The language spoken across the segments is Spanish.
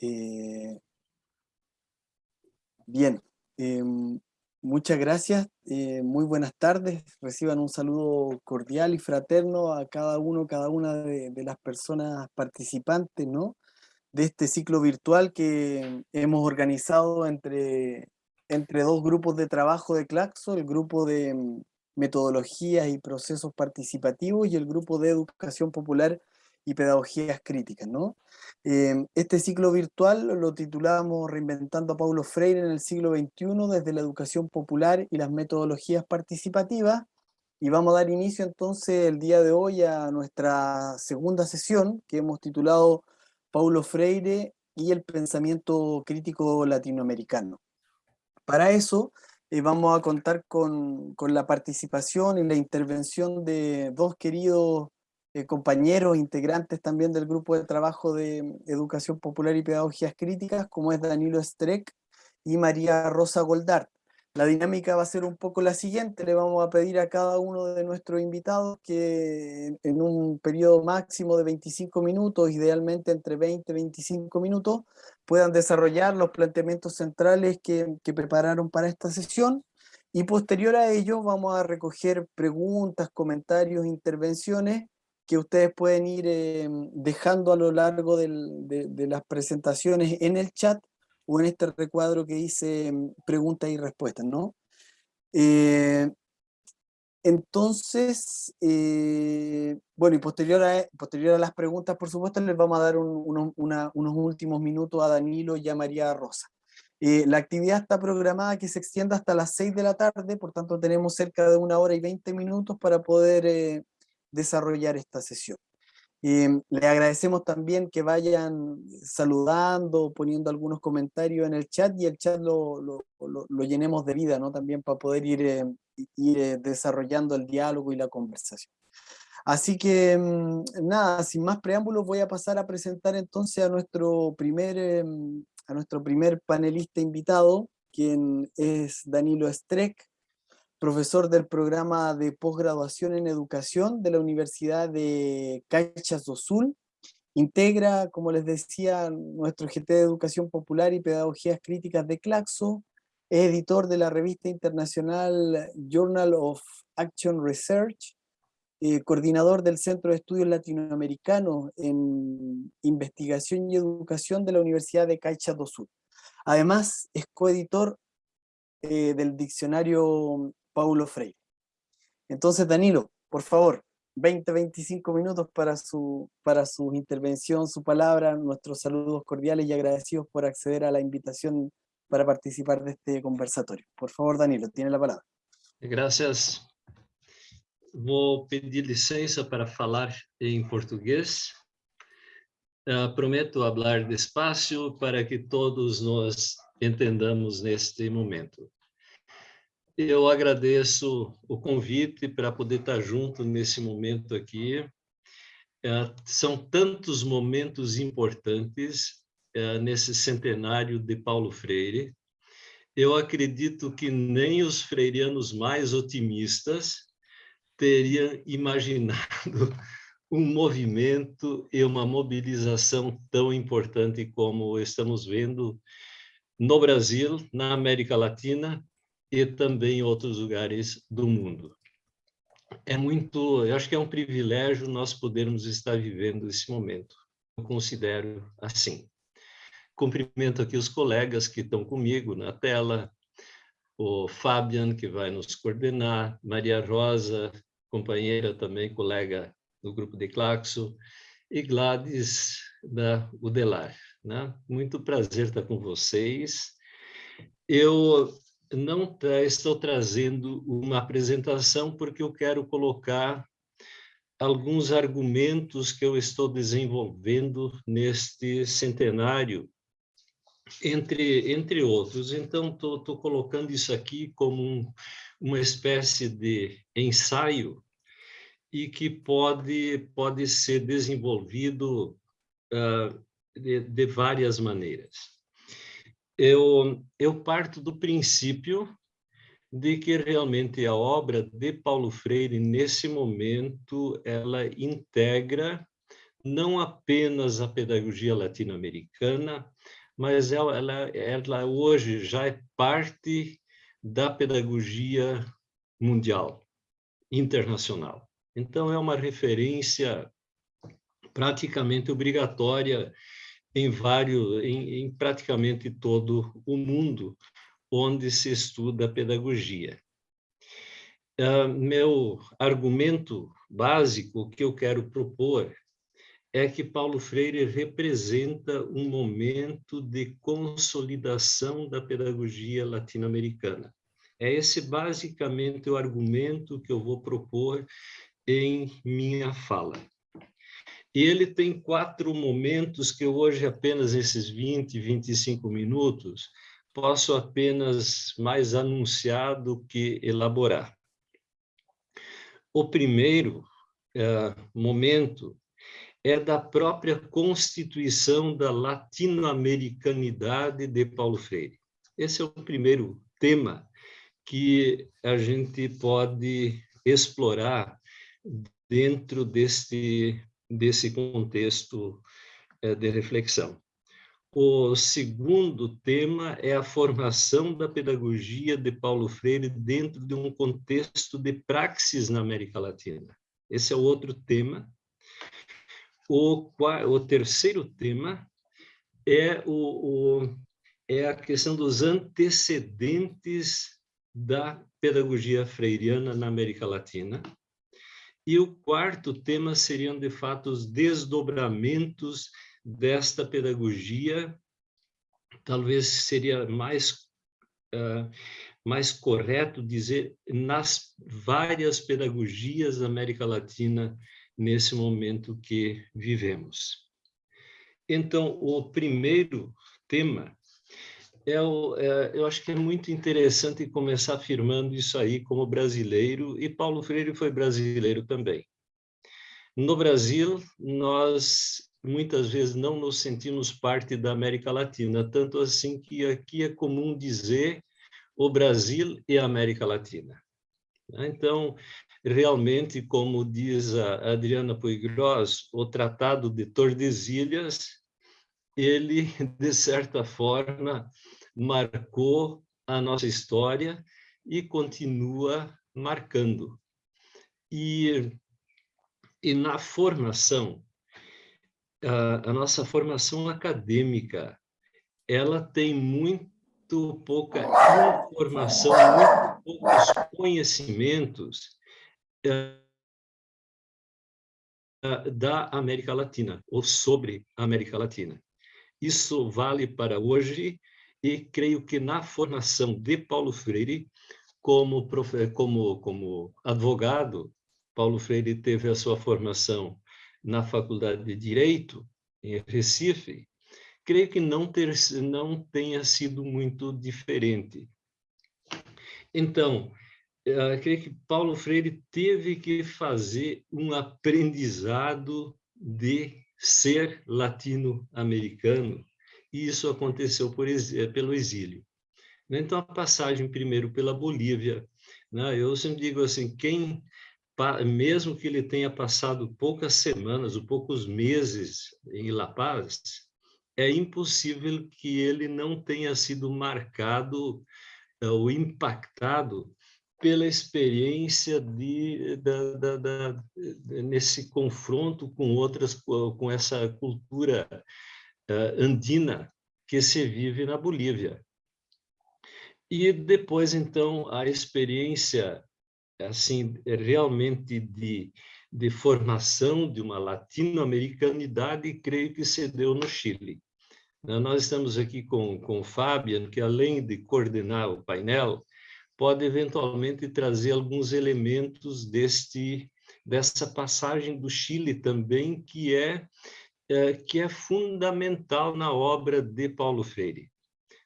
Eh, bien, em, muchas gracias, eh, muy buenas tardes, reciban un saludo cordial y fraterno a cada uno, cada una de, las personas participantes, ¿no? De este ciclo virtual que hemos organizado entre, entre dos grupos de trabajo de Claxo, el grupo de metodologías y procesos participativos y el grupo de educación popular y pedagogías críticas. ¿no? Em, este ciclo virtual lo titulamos Reinventando a Paulo Freire en el siglo XXI desde la educación popular y las metodologías participativas y vamos a dar inicio entonces el día de hoy a nuestra segunda sesión que hemos titulado Paulo Freire y el pensamiento crítico latinoamericano. Para eso eh, vamos a contar con, con, la participación y la intervención de dos queridos eh, compañeros, integrantes también del grupo de trabajo de Educación Popular y Pedagogías Críticas, como es Danilo Streck y María Rosa Goldart. La dinámica va a ser un poco la siguiente, le vamos a pedir a cada uno de nuestros invitados que en un periodo máximo de 25 minutos, idealmente entre 20 y 25 minutos, puedan desarrollar los planteamientos centrales que prepararon para esta sesión y posterior a ello vamos a recoger preguntas, comentarios, intervenciones que ustedes pueden ir eh, dejando a lo largo de, las presentaciones en el chat o en este recuadro que dice mm, preguntas y respuestas, ¿no? Eh, entonces, eh, bueno, y a, posterior a las preguntas, por supuesto, les vamos a dar unos últimos minutos a Danilo y a María Rosa. la actividad está programada que se extienda hasta las 6 de la tarde, por tanto tenemos cerca de una hora y 20 minutos para poder desarrollar esta sesión. Em, le agradecemos también que vayan saludando, poniendo algunos comentarios en el chat y el chat lo, lo, llenemos de vida, ¿no? También para poder ir, em, eh, desarrollando el diálogo y la conversación. Así que, em, nada, sin más preámbulos voy a pasar a presentar entonces a nuestro primer, a nuestro primer panelista invitado, quien es Danilo Streck, profesor del programa de posgraduación en educación de la Universidad de Caixas do Sul. Integra, como les decía, nuestro GT de Educación Popular y Pedagogías Críticas de Claxo. Es editor de la revista internacional Journal of Action Research. Eh, coordinador del Centro de Estudios Latinoamericanos en Investigación y Educación de la Universidad de Caixas do Sul. Además, es coeditor eh, del diccionario Paulo Freire. Entonces, Danilo, por favor, 20, 25 minutos para su, para su intervención, su palabra, nuestros saludos cordiales y agradecidos por acceder a la invitación para participar de este conversatorio. Por favor, Danilo, tiene la palabra. Gracias. Vou pedir licença para falar em português. Uh, prometo falar despacio para que todos nós entendamos neste momento. Eu agradeço o convite para poder estar junto nesse momento aqui. É, são tantos momentos importantes é, nesse centenário de Paulo Freire. Eu acredito que nem os freirianos mais otimistas teriam imaginado um movimento e uma mobilização tão importante como estamos vendo no Brasil, na América Latina e também em outros lugares do mundo. É muito, eu acho que é um privilégio nós podermos estar vivendo esse momento. Eu considero assim. Cumprimento aqui os colegas que estão comigo na tela, o Fabian, que vai nos coordenar, Maria Rosa, companheira também, colega do grupo de Claxo, e Gladys da Udelar. Né? Muito prazer estar com vocês. Eu não estou trazendo uma apresentação porque eu quero colocar alguns argumentos que eu estou desenvolvendo neste centenário, entre, entre outros. Então, estou colocando isso aqui como um, uma espécie de ensaio e que pode, pode ser desenvolvido uh, de, de várias maneiras eu, eu parto do princípio de que realmente a obra de Paulo Freire, nesse momento, ela integra não apenas a pedagogia latino-americana, mas ela, ela, ela hoje já é parte da pedagogia mundial, internacional. Então, é uma referência praticamente obrigatória em vários, em, em praticamente todo o mundo onde se estuda pedagogia. Uh, meu argumento básico que eu quero propor é que Paulo Freire representa um momento de consolidação da pedagogia latino-americana. É esse basicamente o argumento que eu vou propor em minha fala. E ele tem quatro momentos que hoje, apenas esses 20, 25 minutos, posso apenas mais anunciar do que elaborar. O primeiro é, momento é da própria constituição da latino-americanidade de Paulo Freire. Esse é o primeiro tema que a gente pode explorar dentro deste, desse contexto é, de reflexão. O segundo tema é a formação da pedagogia de Paulo Freire dentro de um contexto de praxis na América Latina. Esse é o outro tema o, o terceiro tema é, o, o, é a questão dos antecedentes da pedagogia freiriana na América Latina. E o quarto tema seriam, de fato, os desdobramentos desta pedagogia. Talvez seria mais, uh, mais correto dizer nas várias pedagogias da América Latina nesse momento que vivemos. Então, o primeiro tema, é o, é, eu acho que é muito interessante começar afirmando isso aí como brasileiro, e Paulo Freire foi brasileiro também. No Brasil, nós muitas vezes não nos sentimos parte da América Latina, tanto assim que aqui é comum dizer o Brasil e a América Latina. Então, realmente, como diz a Adriana Puigros, o Tratado de Tordesilhas, ele, de certa forma, marcou a nossa história e continua marcando. E, e na formação, a, a nossa formação acadêmica, ela tem muito pouca informação, muito poucos conhecimentos eh, da América Latina, ou sobre a América Latina. Isso vale para hoje e creio que na formação de Paulo Freire, como, como, como advogado, Paulo Freire teve a sua formação na Faculdade de Direito, em Recife, creio que não, ter, não tenha sido muito diferente. Então, eu creio que Paulo Freire teve que fazer um aprendizado de ser latino-americano, e isso aconteceu por, pelo exílio. Então, a passagem primeiro pela Bolívia, né? eu sempre digo assim, quem, mesmo que ele tenha passado poucas semanas ou poucos meses em La Paz, é impossível que ele não tenha sido marcado eh, ou impactado pela experiência de, da, da, da, nesse confronto com outras, com essa cultura andina que se vive na Bolívia. E depois, então, a experiência assim realmente de, de formação de uma latino-americanidade, creio que se deu no Chile. Nós estamos aqui com, com o Fabian, que além de coordenar o painel, pode eventualmente trazer alguns elementos deste dessa passagem do Chile também que é, é que é fundamental na obra de Paulo Freire.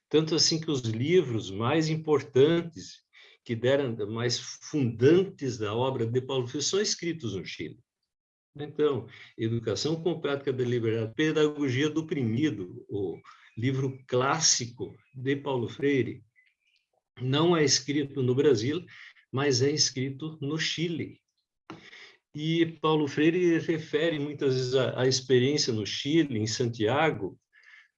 Tanto assim que os livros mais importantes que deram mais fundantes da obra de Paulo Freire são escritos no Chile. Então, Educação com Prática Deliberada, Pedagogia do Oprimido, o livro clássico de Paulo Freire, não é escrito no Brasil, mas é escrito no Chile. E Paulo Freire refere muitas vezes a, a experiência no Chile, em Santiago,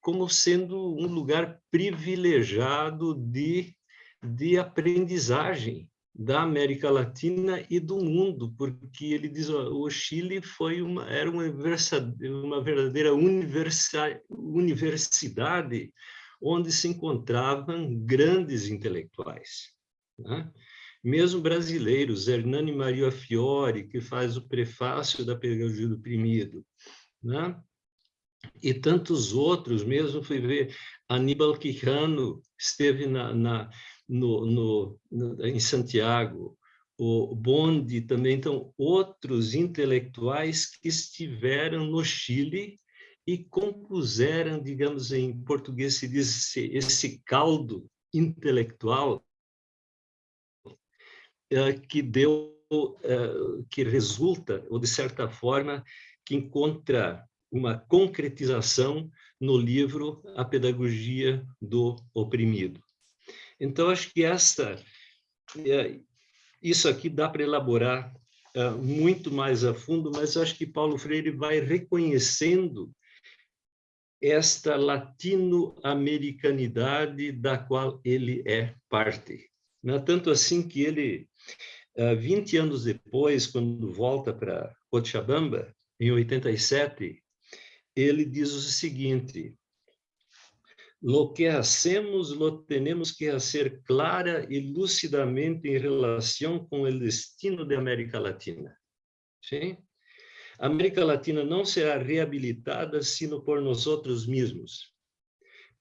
como sendo um lugar privilegiado de, de aprendizagem da América Latina e do mundo, porque ele diz o Chile foi uma era uma, uma verdadeira universidade onde se encontravam grandes intelectuais, né? Mesmo brasileiros, Hernani Maria Fiore, que faz o prefácio da Pedagogia do Oprimido, né? e tantos outros, mesmo fui ver Aníbal Quijano, esteve na, na no, no, no, em Santiago, o Bonde também, então, outros intelectuais que estiveram no Chile e compuseram, digamos, em português se diz esse, esse caldo intelectual que deu, é, que resulta, ou de certa forma, que encontra uma concretização no livro A Pedagogia do Oprimido. Então, acho que essa, é, isso aqui dá para elaborar muito mais a fundo, mas acho que Paulo Freire vai reconhecendo esta latino-americanidade da qual ele é parte. Não é tanto assim que ele, 20 é, anos depois, quando volta para Cochabamba, em 87, ele diz o seguinte, Lo que hacemos lo tenemos que hacer clara y lúcidamente en relación con el destino de América Latina. ¿Sí? América Latina não será reabilitada sino por nosotros mismos,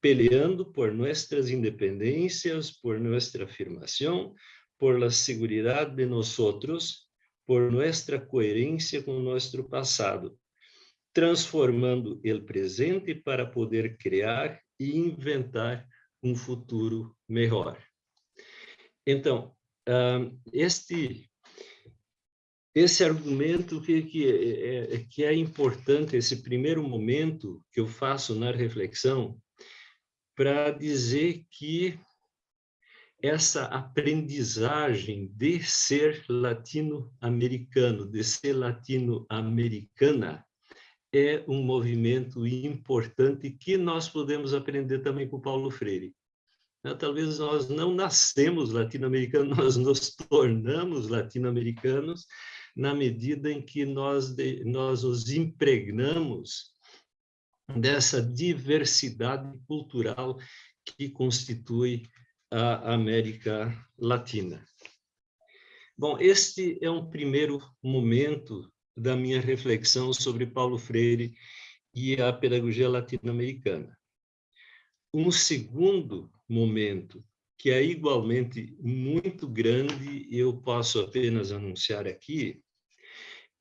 peleando por nuestras independencias, por nuestra afirmación, por la seguridad de nosotros, por nuestra coerência com nuestro passado, transformando o presente para poder criar e inventar um futuro melhor. Então, este esse argumento que, que, é, é, que é importante, esse primeiro momento que eu faço na reflexão, para dizer que essa aprendizagem de ser latino-americano, de ser latino-americana, é um movimento importante que nós podemos aprender também com Paulo Freire. Né, talvez nós não nascemos latino-americanos, nós nos tornamos latino-americanos na medida em que nós, nós nos impregnamos dessa diversidade cultural que constitui a América Latina. Bom, este é um primeiro momento da minha reflexão sobre Paulo Freire e a pedagogia latino-americana. Um segundo momento, que é igualmente muito grande, e eu posso apenas anunciar aqui,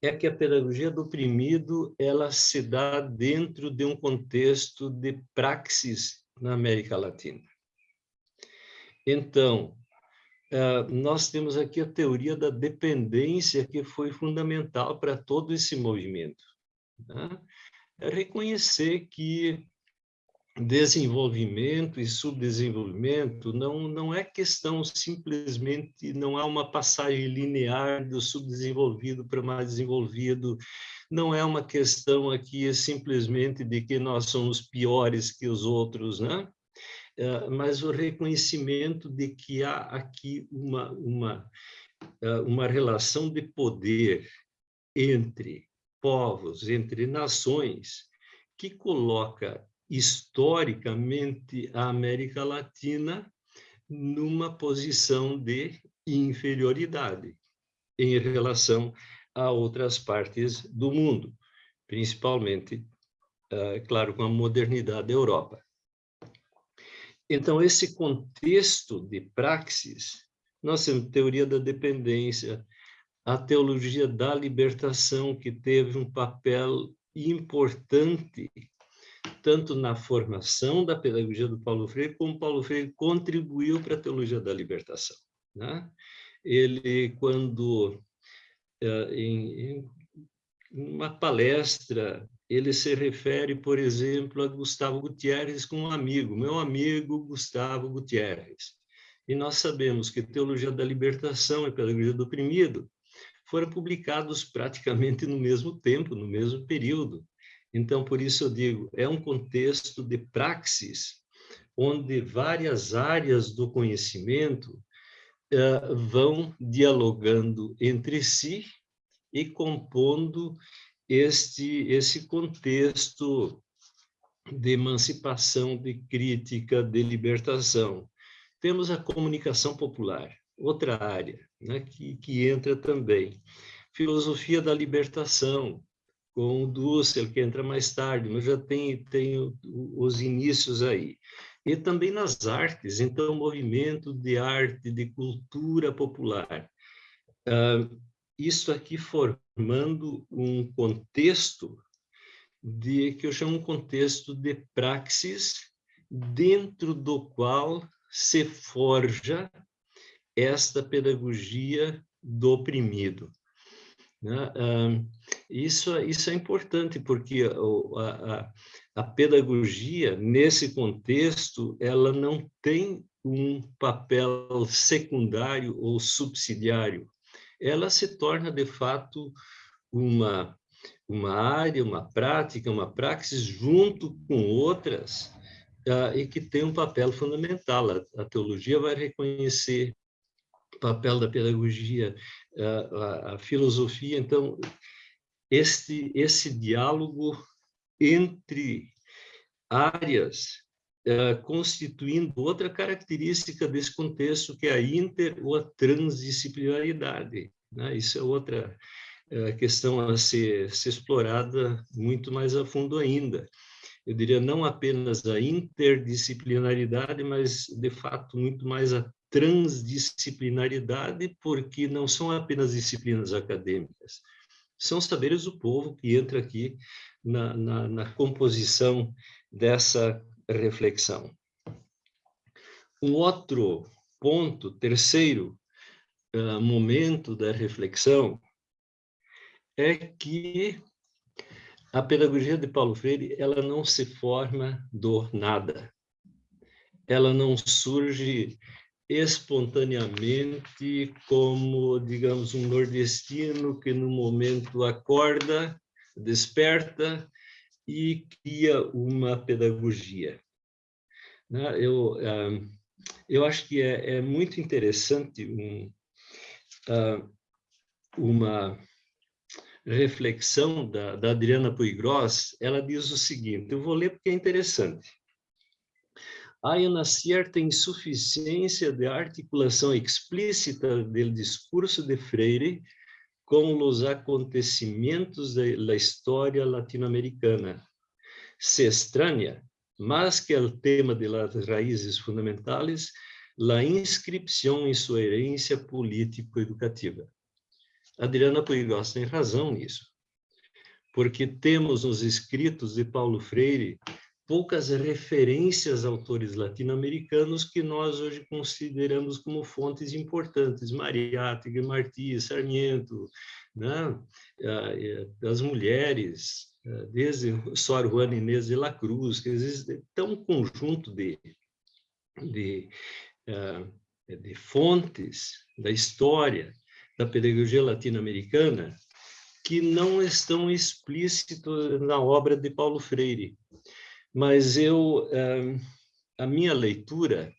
é que a pedagogia do oprimido ela se dá dentro de um contexto de praxis na América Latina. Então, Uh, nós temos aqui a teoria da dependência, que foi fundamental para todo esse movimento. Né? É reconhecer que desenvolvimento e subdesenvolvimento não, não é questão simplesmente, não há uma passagem linear do subdesenvolvido para mais desenvolvido, não é uma questão aqui simplesmente de que nós somos piores que os outros, né? Eh, mas o reconhecimento de que há aqui uma, uma, eh, uma relação de poder entre povos, entre nações, que coloca historicamente a América Latina numa posição de inferioridade em relação a outras partes do mundo, principalmente, é claro, com a modernidade da Europa. Então, esse contexto de praxis, nós temos teoria da dependência, a teologia da libertação, que teve um papel importante tanto na formação da pedagogia do Paulo Freire, como Paulo Freire contribuiu para a teologia da libertação. Né? Ele, quando, eh, em, uma palestra, ele se refere, por exemplo, a Gustavo Gutierrez como um amigo, meu amigo Gustavo Gutierrez. E nós sabemos que teologia da libertação e pedagogia do oprimido foram publicados praticamente no mesmo tempo, no mesmo período. Então, por isso eu digo, é um contexto de praxis, onde várias áreas do conhecimento uh, vão dialogando entre si e compondo este, esse contexto de emancipação, de crítica, de libertação. Temos a comunicação popular, outra área né, que, que entra também. Filosofia da libertação, com o Dussel, que entra mais tarde, mas já tem, tem os inícios aí. E também nas artes, então, movimento de arte, de cultura popular. Uh, isso aqui formando um contexto de que eu chamo um contexto de praxis dentro do qual se forja esta pedagogia do oprimido. Né? Isso, isso é importante, porque a, a, a pedagogia, nesse contexto, ela não tem um papel secundário ou subsidiário. Ela se torna, de fato, uma, uma área, uma prática, uma praxis, junto com outras, uh, e que tem um papel fundamental. A, teologia vai reconhecer papel da pedagogia, a, a, filosofia. Então, este, esse diálogo entre áreas uh, constituindo outra característica desse contexto, que é a inter ou a transdisciplinaridade. Né? Isso é outra uh, questão a ser, ser explorada muito mais a fundo ainda eu diria, não apenas a interdisciplinaridade, mas, de fato, muito mais a transdisciplinaridade, porque não são apenas disciplinas acadêmicas, são saberes do povo que entra aqui na, na, na composição dessa reflexão. Um outro ponto, terceiro uh, momento da reflexão, é que a pedagogia de Paulo Freire, ela não se forma do nada. Ela não surge espontaneamente como, digamos, um nordestino que no momento acorda, desperta e cria uma pedagogia. Né? Eu, ah, eu acho que é, é muito interessante um, ah, uma reflexão da, da Adriana Puigros, ela diz o seguinte, eu vou ler porque é interessante. Há uma certa insuficiência de articulação explícita do discurso de Freire com os acontecimentos da história latino-americana. Se estranha, mas que o tema de las raízes fundamentais, la inscripção em sua herência político-educativa. Adriana Puigos tem razão nisso, porque temos nos escritos de Paulo Freire poucas referências a autores latino-americanos que nós hoje consideramos como fontes importantes, Mariátegui, Martí, Sarmiento, né? das mulheres, desde Sor Juana Inês de la Cruz, que existe um conjunto de, de, de fontes da história da pedagogia latino-americana que não estão explícitos na obra de Paulo Freire. Mas eu, eh, a minha leitura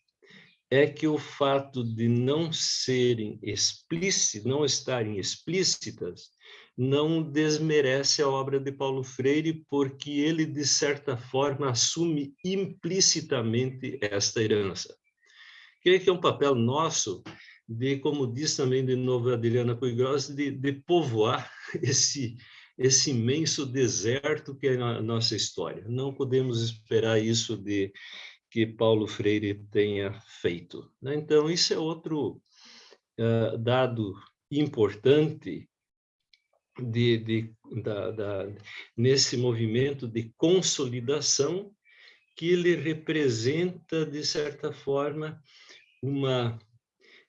é que o fato de não serem explícitas, não estarem explícitas, não desmerece a obra de Paulo Freire, porque ele, de certa forma, assume implicitamente esta herança. Creio que é um papel nosso de, como diz também de novo a Adriana Puigros, de, de povoar esse, esse imenso deserto que é a nossa história. Não podemos esperar isso de que Paulo Freire tenha feito. Né? Então, isso é outro uh, dado importante de, de, da, da, nesse movimento de consolidação que ele representa, de certa forma, uma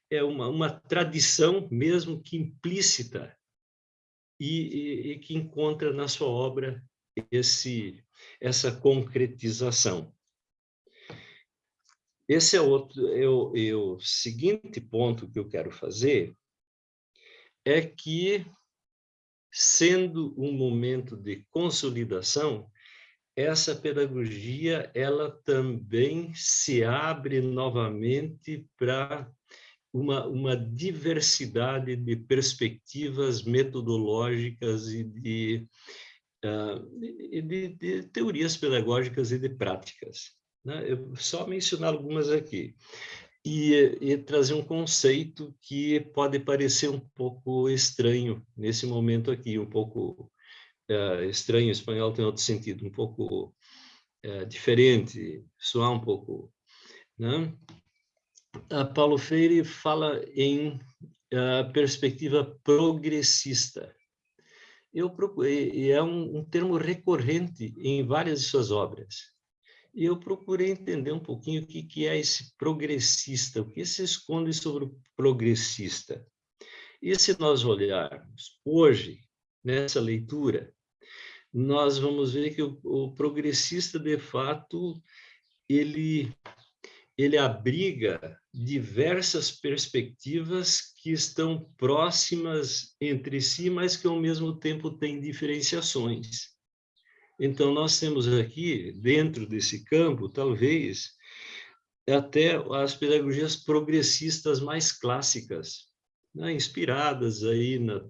é uma, uma tradição, mesmo que implícita, e, e, e que encontra na sua obra esse, essa concretização. Esse é outro, é o seguinte ponto que eu quero fazer, é que, sendo um momento de consolidação, essa pedagogia ela também se abre novamente para uma, uma diversidade de perspectivas metodológicas e de, uh, de, de, teorias pedagógicas e de práticas. Né? Eu só mencionar algumas aqui. E, e, trazer um conceito que pode parecer um pouco estranho nesse momento aqui, um pouco uh, estranho, espanhol tem outro sentido, um pouco uh, diferente, soar um pouco. Né? Paulo Freire fala em uh, perspectiva progressista. Eu procurei, é um, um termo recorrente em várias de suas obras. E eu procurei entender um pouquinho o que, que é esse progressista, o que se esconde sobre o progressista. E se nós olharmos hoje, nessa leitura, nós vamos ver que o, o progressista, de fato, ele, ele abriga diversas perspectivas que estão próximas entre si, mas que, ao mesmo tempo, têm diferenciações. Então, nós temos aqui, dentro desse campo, talvez, até as pedagogias progressistas mais clássicas, né? inspiradas aí na,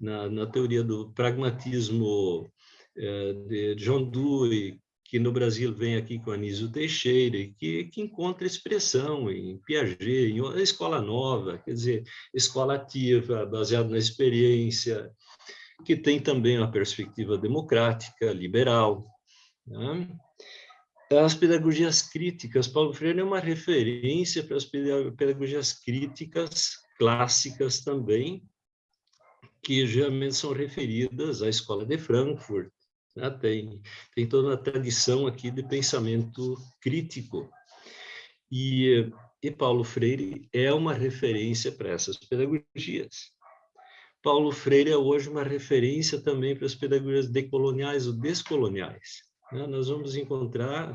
na, na teoria do pragmatismo é, de John Dewey, que no Brasil vem aqui com Anísio Teixeira, que, que encontra expressão em Piaget, em escola nova, quer dizer, escola ativa, baseada na experiência, que tem também uma perspectiva democrática, liberal. Né? As pedagogias críticas, Paulo Freire é uma referência para as pedagogias críticas clássicas também, que geralmente são referidas à escola de Frankfurt, né? Tem, tem toda uma tradição aqui de pensamento crítico. E, e Paulo Freire é uma referência para essas pedagogias. Paulo Freire é hoje uma referência também para as pedagogias decoloniais ou descoloniais. Né? Nós vamos encontrar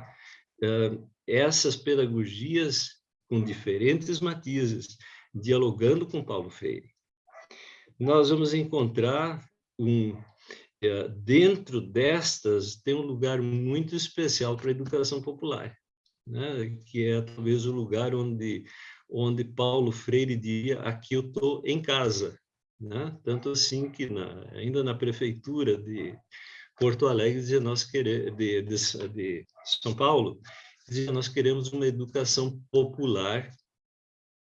uh, essas pedagogias com diferentes matizes, dialogando com Paulo Freire. Nós vamos encontrar um dentro destas tem um lugar muito especial para a educação popular, né? que é talvez o lugar onde, onde Paulo Freire diria, aqui eu estou em casa. Né? Tanto assim que na, ainda na prefeitura de Porto Alegre, dizia, nós queremos, de, de, de São Paulo, dizia, nós queremos uma educação popular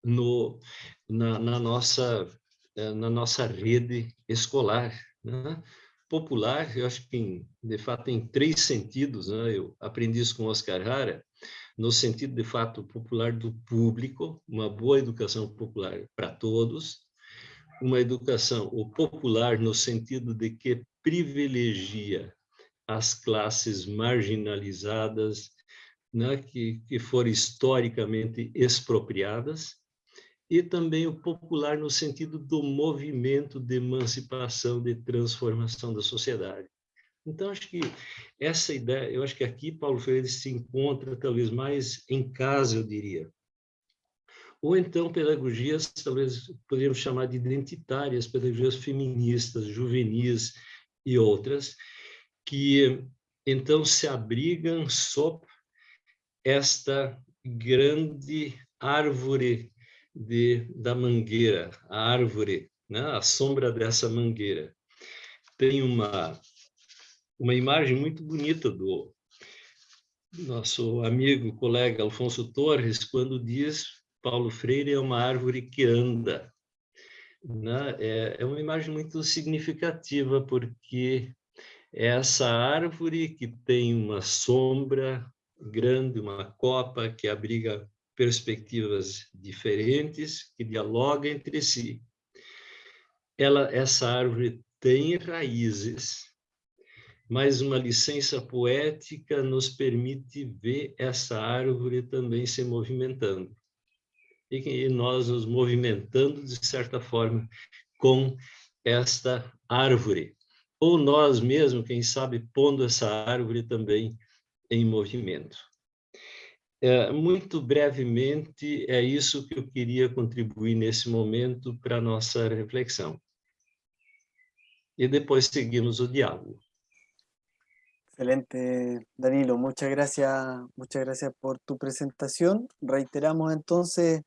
no, na, na, nossa, é, na nossa rede escolar. Né? Popular, eu acho que, de fato, tem três sentidos. Né? Eu aprendi isso com Oscar Hara, no sentido, de fato, popular do público, uma boa educação popular para todos, uma educação o popular no sentido de que privilegia as classes marginalizadas, né, que, que foram historicamente expropriadas, e também o popular no sentido do movimento de emancipação, de transformação da sociedade. Então, acho que essa ideia, eu acho que aqui Paulo Freire se encontra talvez mais em casa, eu diria. Ou então pedagogias, talvez poderíamos chamar de identitárias, pedagogias feministas, juvenis e outras, que então se abrigam sob esta grande árvore de, da mangueira, a árvore, né? a sombra dessa mangueira. Tem uma, uma imagem muito bonita do nosso amigo, colega Alfonso Torres, quando diz Paulo Freire é uma árvore que anda. Né? É, é uma imagem muito significativa, porque é essa árvore que tem uma sombra grande, uma copa que abriga perspectivas diferentes que dialogam entre si. Ela, essa árvore tem raízes, mas uma licença poética nos permite ver essa árvore também se movimentando. E nós nos movimentando, de certa forma, com esta árvore. Ou nós mesmos, quem sabe, pondo essa árvore também em movimento. É, muito brevemente, é isso que eu queria contribuir nesse momento para a nossa reflexão. e depois seguimos o diálogo. Excelente, Danilo. Muchas gracias, muchas gracias por tu presentación. Reiteramos entonces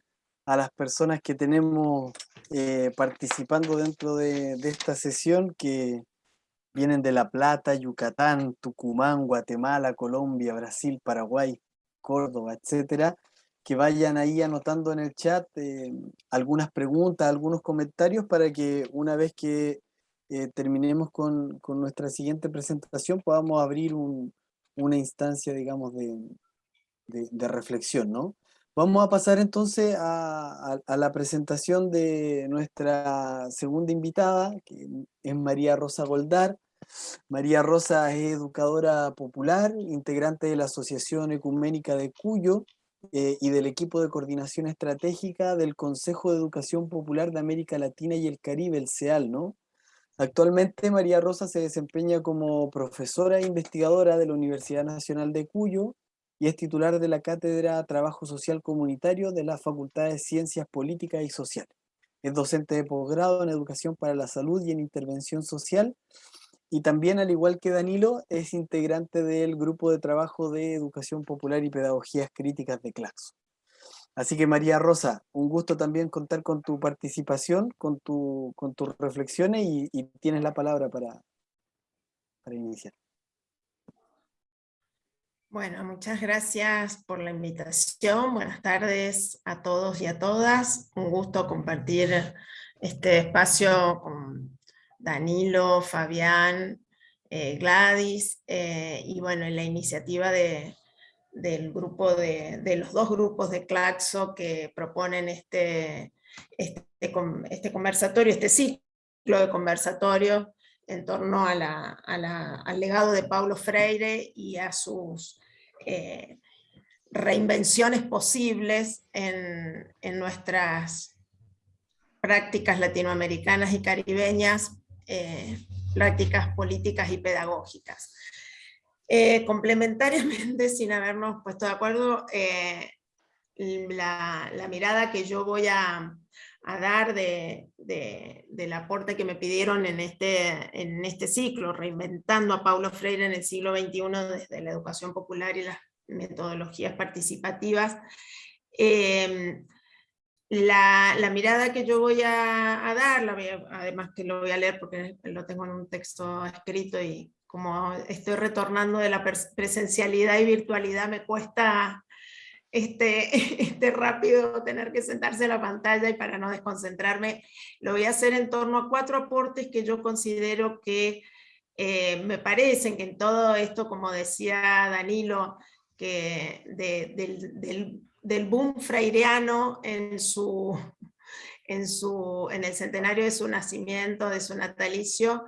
a las personas que tenemos eh, participando dentro de, de, esta sesión que vienen de La Plata, Yucatán, Tucumán, Guatemala, Colombia, Brasil, Paraguay, Córdoba, etcétera, que vayan ahí anotando en el chat eh, algunas preguntas, algunos comentarios para que una vez que eh, terminemos con, con, nuestra siguiente presentación podamos abrir un, una instancia, digamos, de, de, de, reflexión, ¿no? Vamos a pasar entonces a, a, a, la presentación de nuestra segunda invitada, que es María Rosa Goldar. María Rosa es educadora popular, integrante de la Asociación Ecuménica de Cuyo, eh, y del equipo de coordinación estratégica del Consejo de Educación Popular de América Latina y el Caribe, el CEAL, ¿no? Actualmente María Rosa se desempeña como profesora e investigadora de la Universidad Nacional de Cuyo y es titular de la Cátedra Trabajo Social Comunitario de la Facultad de Ciencias Políticas y Sociales. Es docente de posgrado en Educación para la Salud y en Intervención Social y también, al igual que Danilo, es integrante del grupo de trabajo de Educación Popular y Pedagogías Críticas de Claxo. Así que María Rosa, un gusto también contar con tu participación, con, tu, con tus reflexiones y, tienes la palabra para, para iniciar. Bueno, muchas gracias por la invitación. Buenas tardes a todos y a todas. Un gusto compartir este espacio con Danilo, Fabián, eh, Gladys, eh, y bueno, en la iniciativa de, del grupo de, los dos grupos de Claxo que proponen este, este, este conversatorio, este ciclo de conversatorio en torno al legado de Paulo Freire y a sus eh, reinvenciones posibles en nuestras prácticas latinoamericanas y caribeñas eh, prácticas políticas y pedagógicas. Eh, complementariamente, sin habernos puesto de acuerdo, eh, la, mirada que yo voy a, a dar de, de, del aporte que me pidieron en este, en este ciclo, reinventando a Paulo Freire en el siglo XXI desde la educación popular y las metodologías participativas, eh, la, la, mirada que yo voy a, a dar, la a, además que lo voy a leer porque lo tengo en un texto escrito y como estoy retornando de la presencialidad y virtualidad me cuesta este, este rápido tener que sentarse en la pantalla y para no desconcentrarme, lo voy a hacer en torno a cuatro aportes que yo considero que eh, me parecen que en todo esto, como decía Danilo, que de, del, del del boom freireano en, su, en, su, en el centenario de su nacimiento, de su natalicio,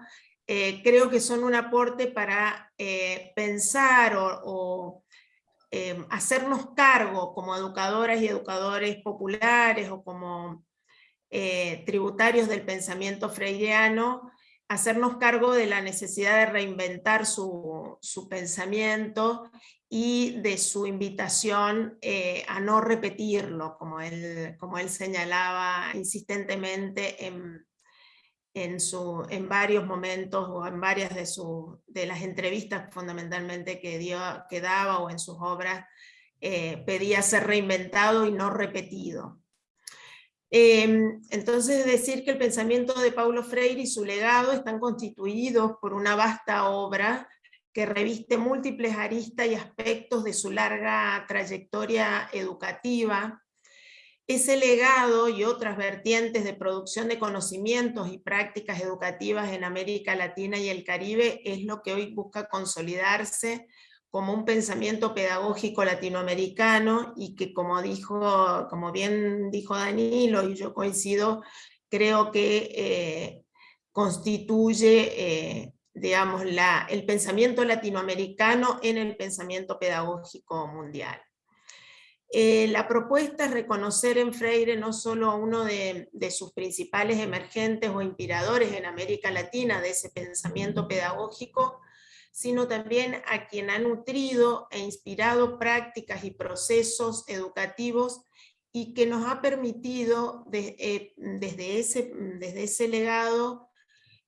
eh, creo que son un aporte para eh, pensar o, eh, hacernos cargo como educadoras y educadores populares o como eh, tributarios del pensamiento freireano, hacernos cargo de la necesidad de reinventar su, su pensamiento y de su invitación eh, a no repetirlo, como él, como él señalaba insistentemente en, en, su, en varios momentos o en varias de, de las entrevistas fundamentalmente que, dio, que daba o en sus obras, eh, pedía ser reinventado y no repetido. Eh, entonces decir que el pensamiento de Paulo Freire y su legado están constituidos por una vasta obra que reviste múltiples aristas y aspectos de su larga trayectoria educativa. Ese legado y otras vertientes de producción de conocimientos y prácticas educativas en América Latina y el Caribe es lo que hoy busca consolidarse como un pensamiento pedagógico latinoamericano y que como, dijo, como bien dijo Danilo y yo coincido, creo que eh, constituye eh, digamos, la, el pensamiento latinoamericano en el pensamiento pedagógico mundial. Eh, la propuesta es reconocer en Freire no solo a uno de, de, sus principales emergentes o inspiradores en América Latina de ese pensamiento pedagógico, sino también a quien ha nutrido e inspirado prácticas y procesos educativos y que nos ha permitido eh, desde, ese, desde ese legado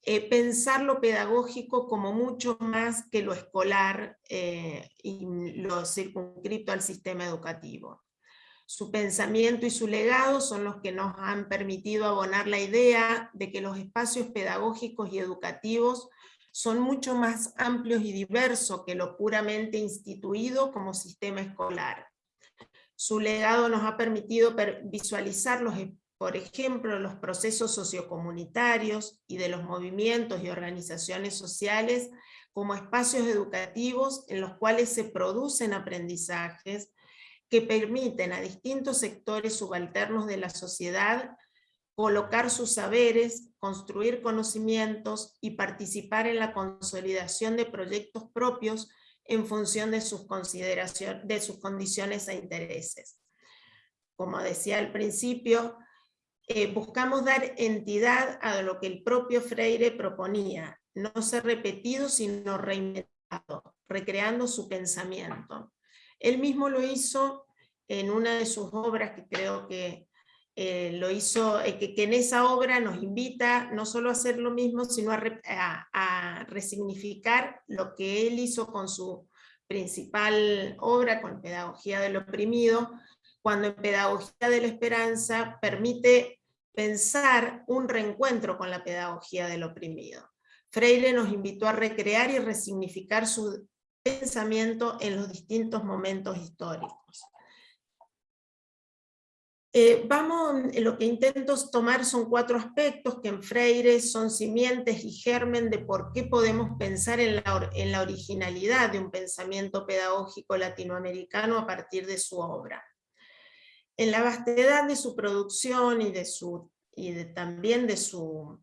eh, pensar lo pedagógico como mucho más que lo escolar eh, y lo circunscrito al sistema educativo. Su pensamiento y su legado son los que nos han permitido abonar la idea de que los espacios pedagógicos y educativos son mucho más amplios y diversos que lo puramente instituido como sistema escolar. Su legado nos ha permitido visualizar, los, por ejemplo, los procesos sociocomunitarios y de los movimientos y organizaciones sociales como espacios educativos en los cuales se producen aprendizajes que permiten a distintos sectores subalternos de la sociedad colocar sus saberes, construir conocimientos y participar en la consolidación de proyectos propios en función de sus, de sus condiciones e intereses. Como decía al principio, eh, buscamos dar entidad a lo que el propio Freire proponía, no ser repetido sino reinventado, recreando su pensamiento. Él mismo lo hizo en una de sus obras que creo que eh, lo hizo, eh, que, en esa obra nos invita no solo a hacer lo mismo, sino a, resignificar lo que él hizo con su principal obra, con Pedagogía del Oprimido, cuando en Pedagogía de la Esperanza permite pensar un reencuentro con la pedagogía del oprimido. Freire nos invitó a recrear y resignificar su pensamiento en los distintos momentos históricos. Eh, vamos, lo que intento tomar son cuatro aspectos que en Freire son simientes y germen de por qué podemos pensar en la, en la originalidad de un pensamiento pedagógico latinoamericano a partir de su obra. En la vastedad de su producción y, de su, y también de su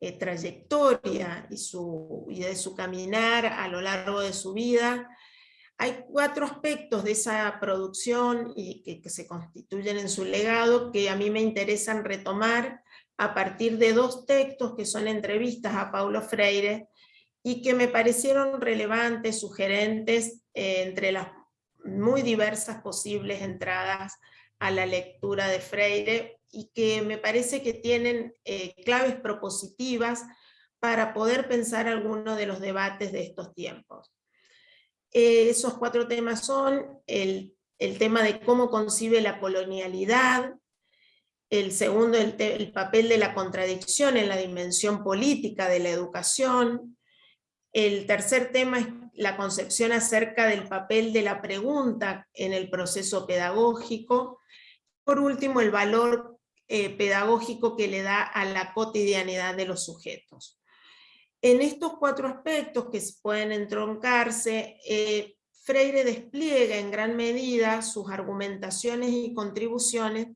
eh, trayectoria y, su, y de su caminar a lo largo de su vida, hay cuatro aspectos de esa producción y que, se constituyen en su legado que a mí me interesan retomar a partir de dos textos que son entrevistas a Paulo Freire y que me parecieron relevantes, sugerentes, eh, entre las muy diversas posibles entradas a la lectura de Freire y que me parece que tienen eh, claves propositivas para poder pensar algunos de los debates de estos tiempos. Eh, esos cuatro temas son el, tema de cómo concibe la colonialidad, el segundo, el, papel de la contradicción en la dimensión política de la educación, el tercer tema es la concepción acerca del papel de la pregunta en el proceso pedagógico, por último el valor eh, pedagógico que le da a la cotidianidad de los sujetos. En estos cuatro aspectos que pueden entroncarse, eh, Freire despliega en gran medida sus argumentaciones y contribuciones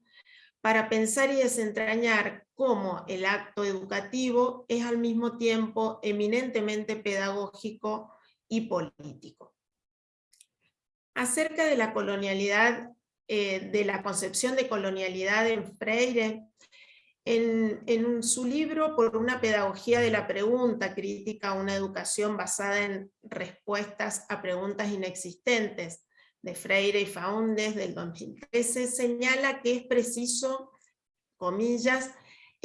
para pensar y desentrañar cómo el acto educativo es al mismo tiempo eminentemente pedagógico y político. Acerca de la colonialidad, eh, de la concepción de colonialidad en Freire, en, su libro Por una pedagogía de la pregunta, crítica a una educación basada en respuestas a preguntas inexistentes, de Freire y Faundes del 2013, señala que es preciso, comillas,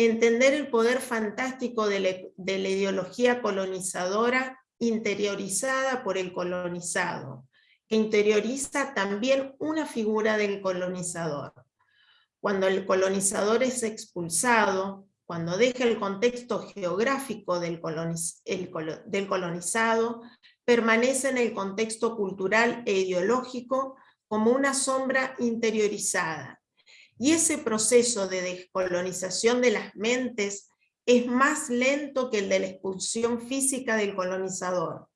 entender el poder fantástico de la ideología colonizadora interiorizada por el colonizado, que interioriza también una figura del colonizador cuando el colonizador es expulsado, cuando deja el contexto geográfico del, colonizado, permanece en el contexto cultural e ideológico como una sombra interiorizada. Y ese proceso de descolonización de las mentes es más lento que el de la expulsión física del colonizador.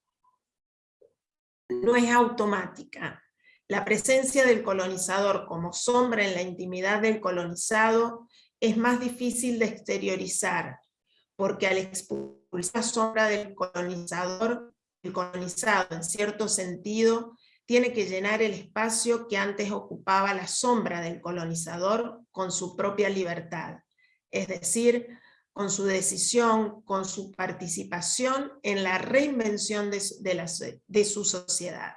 No es automática. La presencia del colonizador como sombra en la intimidad del colonizado es más difícil de exteriorizar, porque al expulsar la sombra del colonizador, el colonizado en cierto sentido tiene que llenar el espacio que antes ocupaba la sombra del colonizador con su propia libertad, es decir, con su decisión, con su participación en la reinvención de, su sociedad.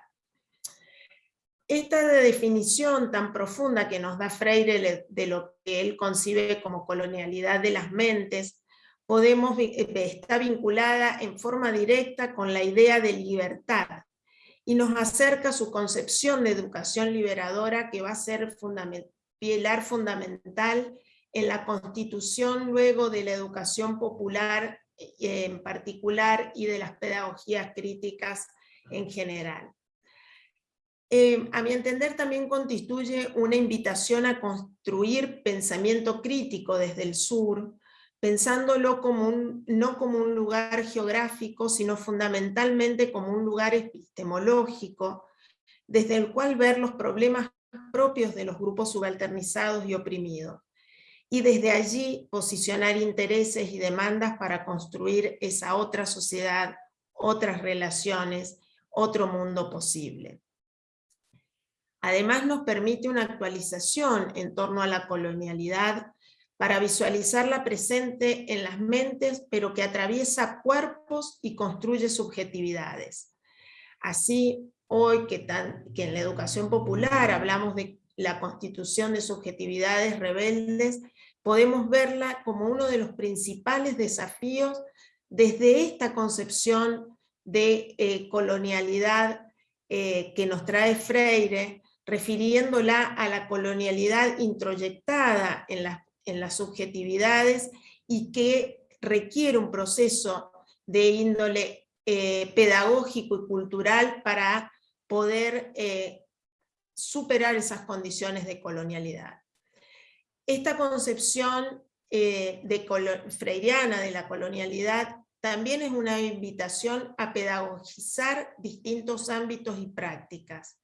Esta definición tan profunda que nos da Freire de lo que él concibe como colonialidad de las mentes, podemos, eh, está vinculada en forma directa con la idea de libertad y nos acerca su concepción de educación liberadora que va a ser pilar fundamental en la constitución luego de la educación popular eh, en particular y de las pedagogías críticas en general. Eh, a mi entender también constituye una invitación a construir pensamiento crítico desde el sur, pensándolo como no como un lugar geográfico, sino fundamentalmente como un lugar epistemológico, desde el cual ver los problemas propios de los grupos subalternizados y oprimidos, y desde allí posicionar intereses y demandas para construir esa otra sociedad, otras relaciones, otro mundo posible. Además nos permite una actualización en torno a la colonialidad para visualizarla presente en las mentes, pero que atraviesa cuerpos y construye subjetividades. Así, hoy que, que en la educación popular hablamos de la constitución de subjetividades rebeldes, podemos verla como uno de los principales desafíos desde esta concepción de eh, colonialidad eh, que nos trae Freire, refiriéndola a la colonialidad introyectada en las, en las subjetividades y que requiere un proceso de índole eh, pedagógico y cultural para poder eh, superar esas condiciones de colonialidad. Esta concepción eh, de freiriana de la colonialidad también es una invitación a pedagogizar distintos ámbitos y prácticas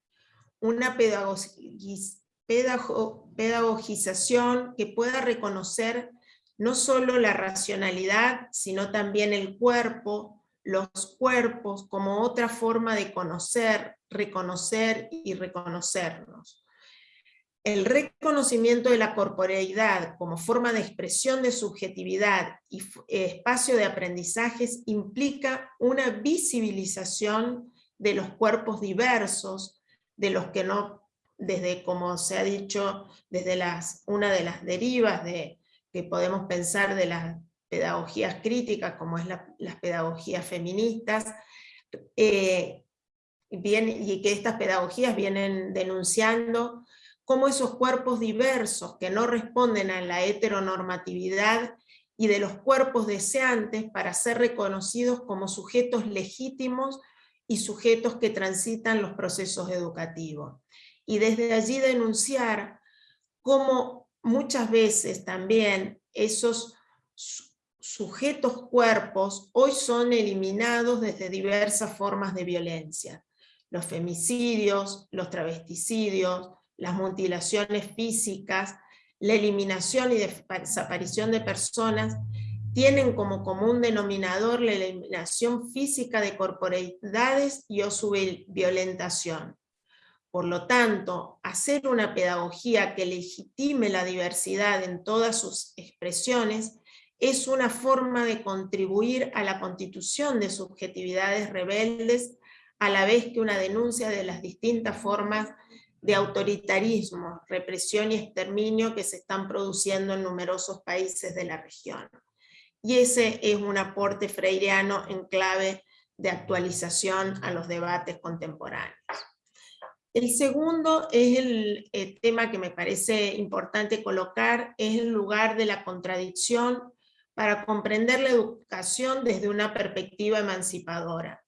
una pedagogización que pueda reconocer no solo la racionalidad, sino también el cuerpo, los cuerpos como otra forma de conocer, reconocer y reconocernos. El reconocimiento de la corporeidad como forma de expresión de subjetividad y espacio de aprendizajes implica una visibilización de los cuerpos diversos, de los que no, desde como se ha dicho, desde las, una de las derivas de, que podemos pensar de las pedagogías críticas, como es las pedagogías feministas, eh, y que estas pedagogías vienen denunciando cómo esos cuerpos diversos que no responden a la heteronormatividad y de los cuerpos deseantes para ser reconocidos como sujetos legítimos y sujetos que transitan los procesos educativos. Y desde allí denunciar cómo muchas veces también esos sujetos cuerpos hoy son eliminados desde diversas formas de violencia. Los femicidios, los travesticidios, las mutilaciones físicas, la eliminación y desaparición de personas tienen como común denominador la eliminación física de corporalidades y o su violentación. Por lo tanto, hacer una pedagogía que legitime la diversidad en todas sus expresiones es una forma de contribuir a la constitución de subjetividades rebeldes, a la vez que una denuncia de las distintas formas de autoritarismo, represión y exterminio que se están produciendo en numerosos países de la región y ese es un aporte freireano en clave de actualización a los debates contemporáneos. El segundo es el, tema que me parece importante colocar, es el lugar de la contradicción para comprender la educación desde una perspectiva emancipadora.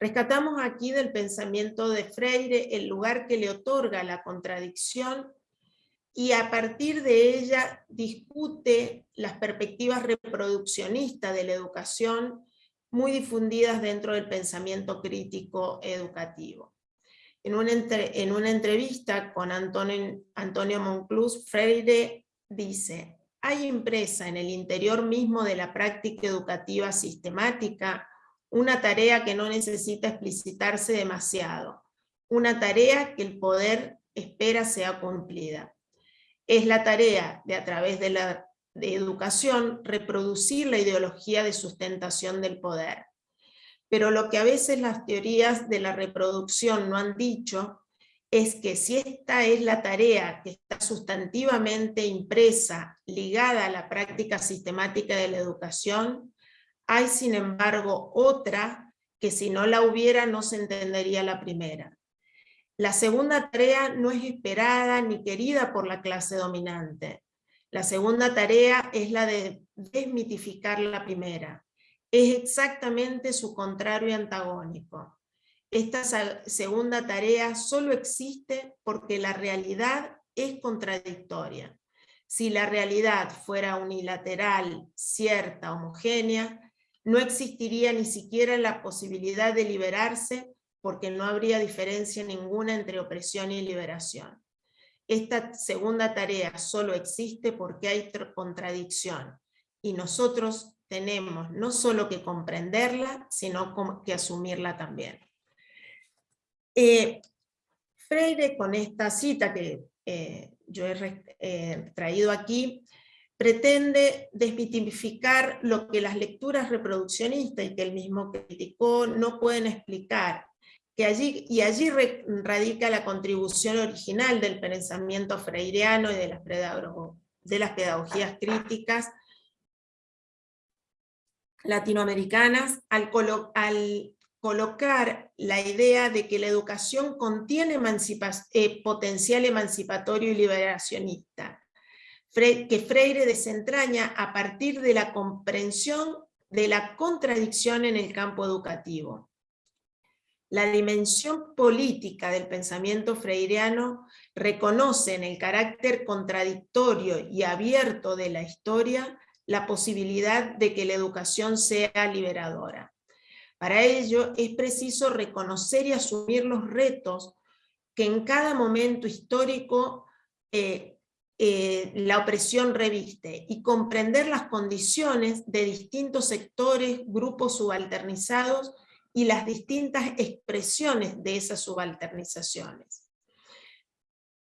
Rescatamos aquí del pensamiento de Freire el lugar que le otorga la contradicción y a partir de ella discute las perspectivas reproduccionistas de la educación muy difundidas dentro del pensamiento crítico educativo. En una, en una entrevista con Antonio, Antonio Freire dice, hay impresa en el interior mismo de la práctica educativa sistemática una tarea que no necesita explicitarse demasiado, una tarea que el poder espera sea cumplida es la tarea de a través de la educación reproducir la ideología de sustentación del poder. Pero lo que a veces las teorías de la reproducción no han dicho es que si esta es la tarea que está sustantivamente impresa, ligada a la práctica sistemática de la educación, hay sin embargo otra que si no la hubiera no se entendería la primera. La segunda tarea no es esperada ni querida por la clase dominante. La segunda tarea es la de desmitificar la primera. Es exactamente su contrario y antagónico. Esta segunda tarea solo existe porque la realidad es contradictoria. Si la realidad fuera unilateral, cierta, homogénea, no existiría ni siquiera la posibilidad de liberarse porque no habría diferencia ninguna entre opresión y liberación. Esta segunda tarea solo existe porque hay contradicción y nosotros tenemos no solo que comprenderla, sino que asumirla también. Eh, Freire con esta cita que eh, yo he eh, traído aquí, pretende desmitificar lo que las lecturas reproduccionistas y que él mismo criticó no pueden explicar, que allí, y allí radica la contribución original del pensamiento freireano y de las, de las pedagogías críticas latinoamericanas al, colocar la idea de que la educación contiene eh, potencial emancipatorio y liberacionista, que Freire desentraña a partir de la comprensión de la contradicción en el campo educativo. La dimensión política del pensamiento freireano reconoce en el carácter contradictorio y abierto de la historia la posibilidad de que la educación sea liberadora. Para ello es preciso reconocer y asumir los retos que en cada momento histórico eh, eh, la opresión reviste y comprender las condiciones de distintos sectores, grupos subalternizados y las distintas expresiones de esas subalternizaciones.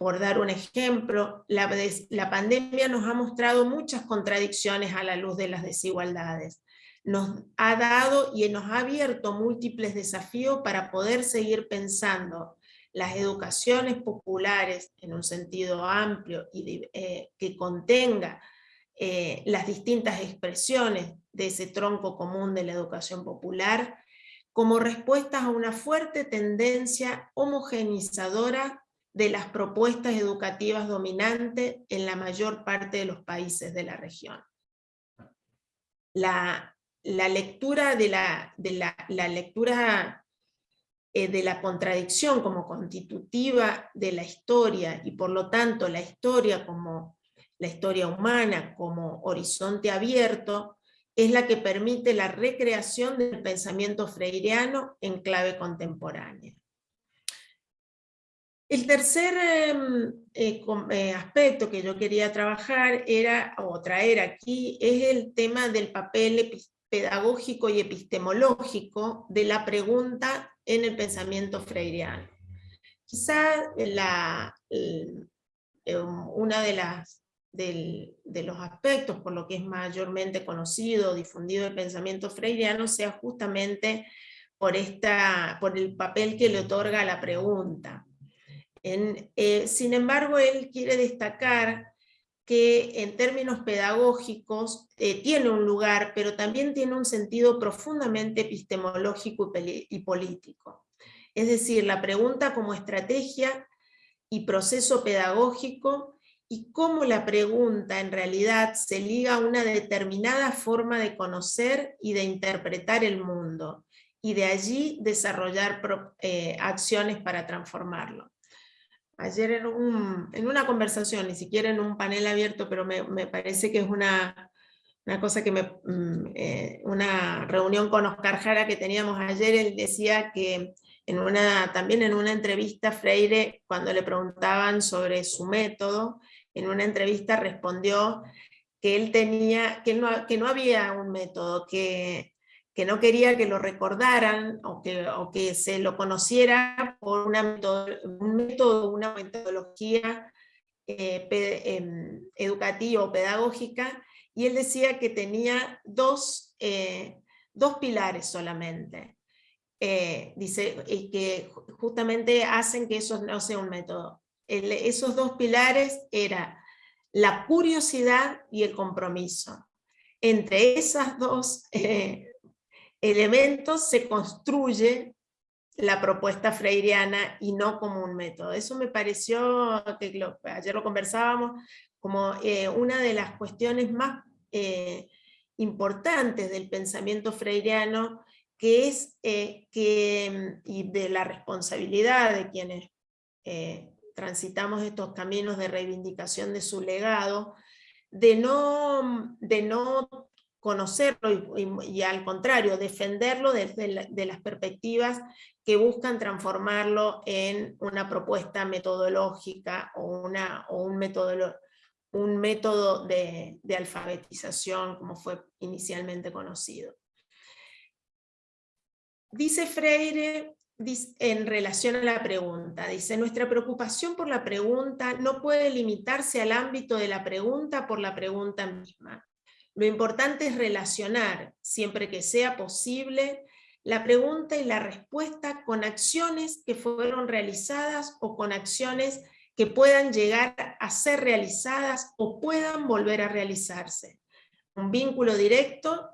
Por dar un ejemplo, la, la pandemia nos ha mostrado muchas contradicciones a la luz de las desigualdades. Nos ha dado y nos ha abierto múltiples desafíos para poder seguir pensando las educaciones populares en un sentido amplio y eh, que contenga eh, las distintas expresiones de ese tronco común de la educación popular, como respuestas a una fuerte tendencia homogenizadora de las propuestas educativas dominantes en la mayor parte de los países de la región. La, lectura de la, de la, lectura eh, de la contradicción como constitutiva de la historia y por lo tanto la historia como la historia humana como horizonte abierto, es la que permite la recreación del pensamiento freireano en clave contemporánea. El tercer em, eh, eh, aspecto que yo quería trabajar era, o traer aquí, es el tema del papel pedagógico y epistemológico de la pregunta en el pensamiento freireano. Quizá la, em, una de las de los aspectos por lo que es mayormente conocido, difundido el pensamiento freiriano, sea justamente por, esta, por el papel que le otorga la pregunta. Eh, sin embargo, él quiere destacar que en términos pedagógicos eh, tiene un lugar, pero también tiene un sentido profundamente epistemológico y político. Es decir, la pregunta como estrategia y proceso pedagógico y cómo la pregunta en realidad se liga a una determinada forma de conocer y de interpretar el mundo, y de allí desarrollar eh, acciones para transformarlo. Ayer en, una conversación, ni siquiera en un panel abierto, pero me, parece que es una, cosa que me... Mm, eh, una reunión con Oscar Jara que teníamos ayer, él decía que en una, también en una entrevista Freire, cuando le preguntaban sobre su método, en una entrevista respondió que él tenía, que no, que no había un método, que, que no quería que lo recordaran o que, o que se lo conociera por una un método, una metodología eh, em, educativa o pedagógica, y él decía que tenía dos, eh, dos pilares solamente, eh, dice, y que justamente hacen que eso no sea un método. esos dos pilares era la curiosidad y el compromiso. Entre esos dos elementos se construye la propuesta freiriana y no como un método. Eso me pareció, que ayer lo conversábamos, como eh, una de las cuestiones más eh, importantes del pensamiento freiriano, que es eh, que, y de la responsabilidad de quienes transitamos estos caminos de reivindicación de su legado, de no, de no conocerlo y, al contrario, defenderlo desde de las perspectivas que buscan transformarlo en una propuesta metodológica o, una, o un, método, un método de alfabetización como fue inicialmente conocido. Dice Freire en relación a la pregunta, dice, nuestra preocupación por la pregunta no puede limitarse al ámbito de la pregunta por la pregunta misma. Lo importante es relacionar, siempre que sea posible, la pregunta y la respuesta con acciones que fueron realizadas o con acciones que puedan llegar a ser realizadas o puedan volver a realizarse. Un vínculo directo,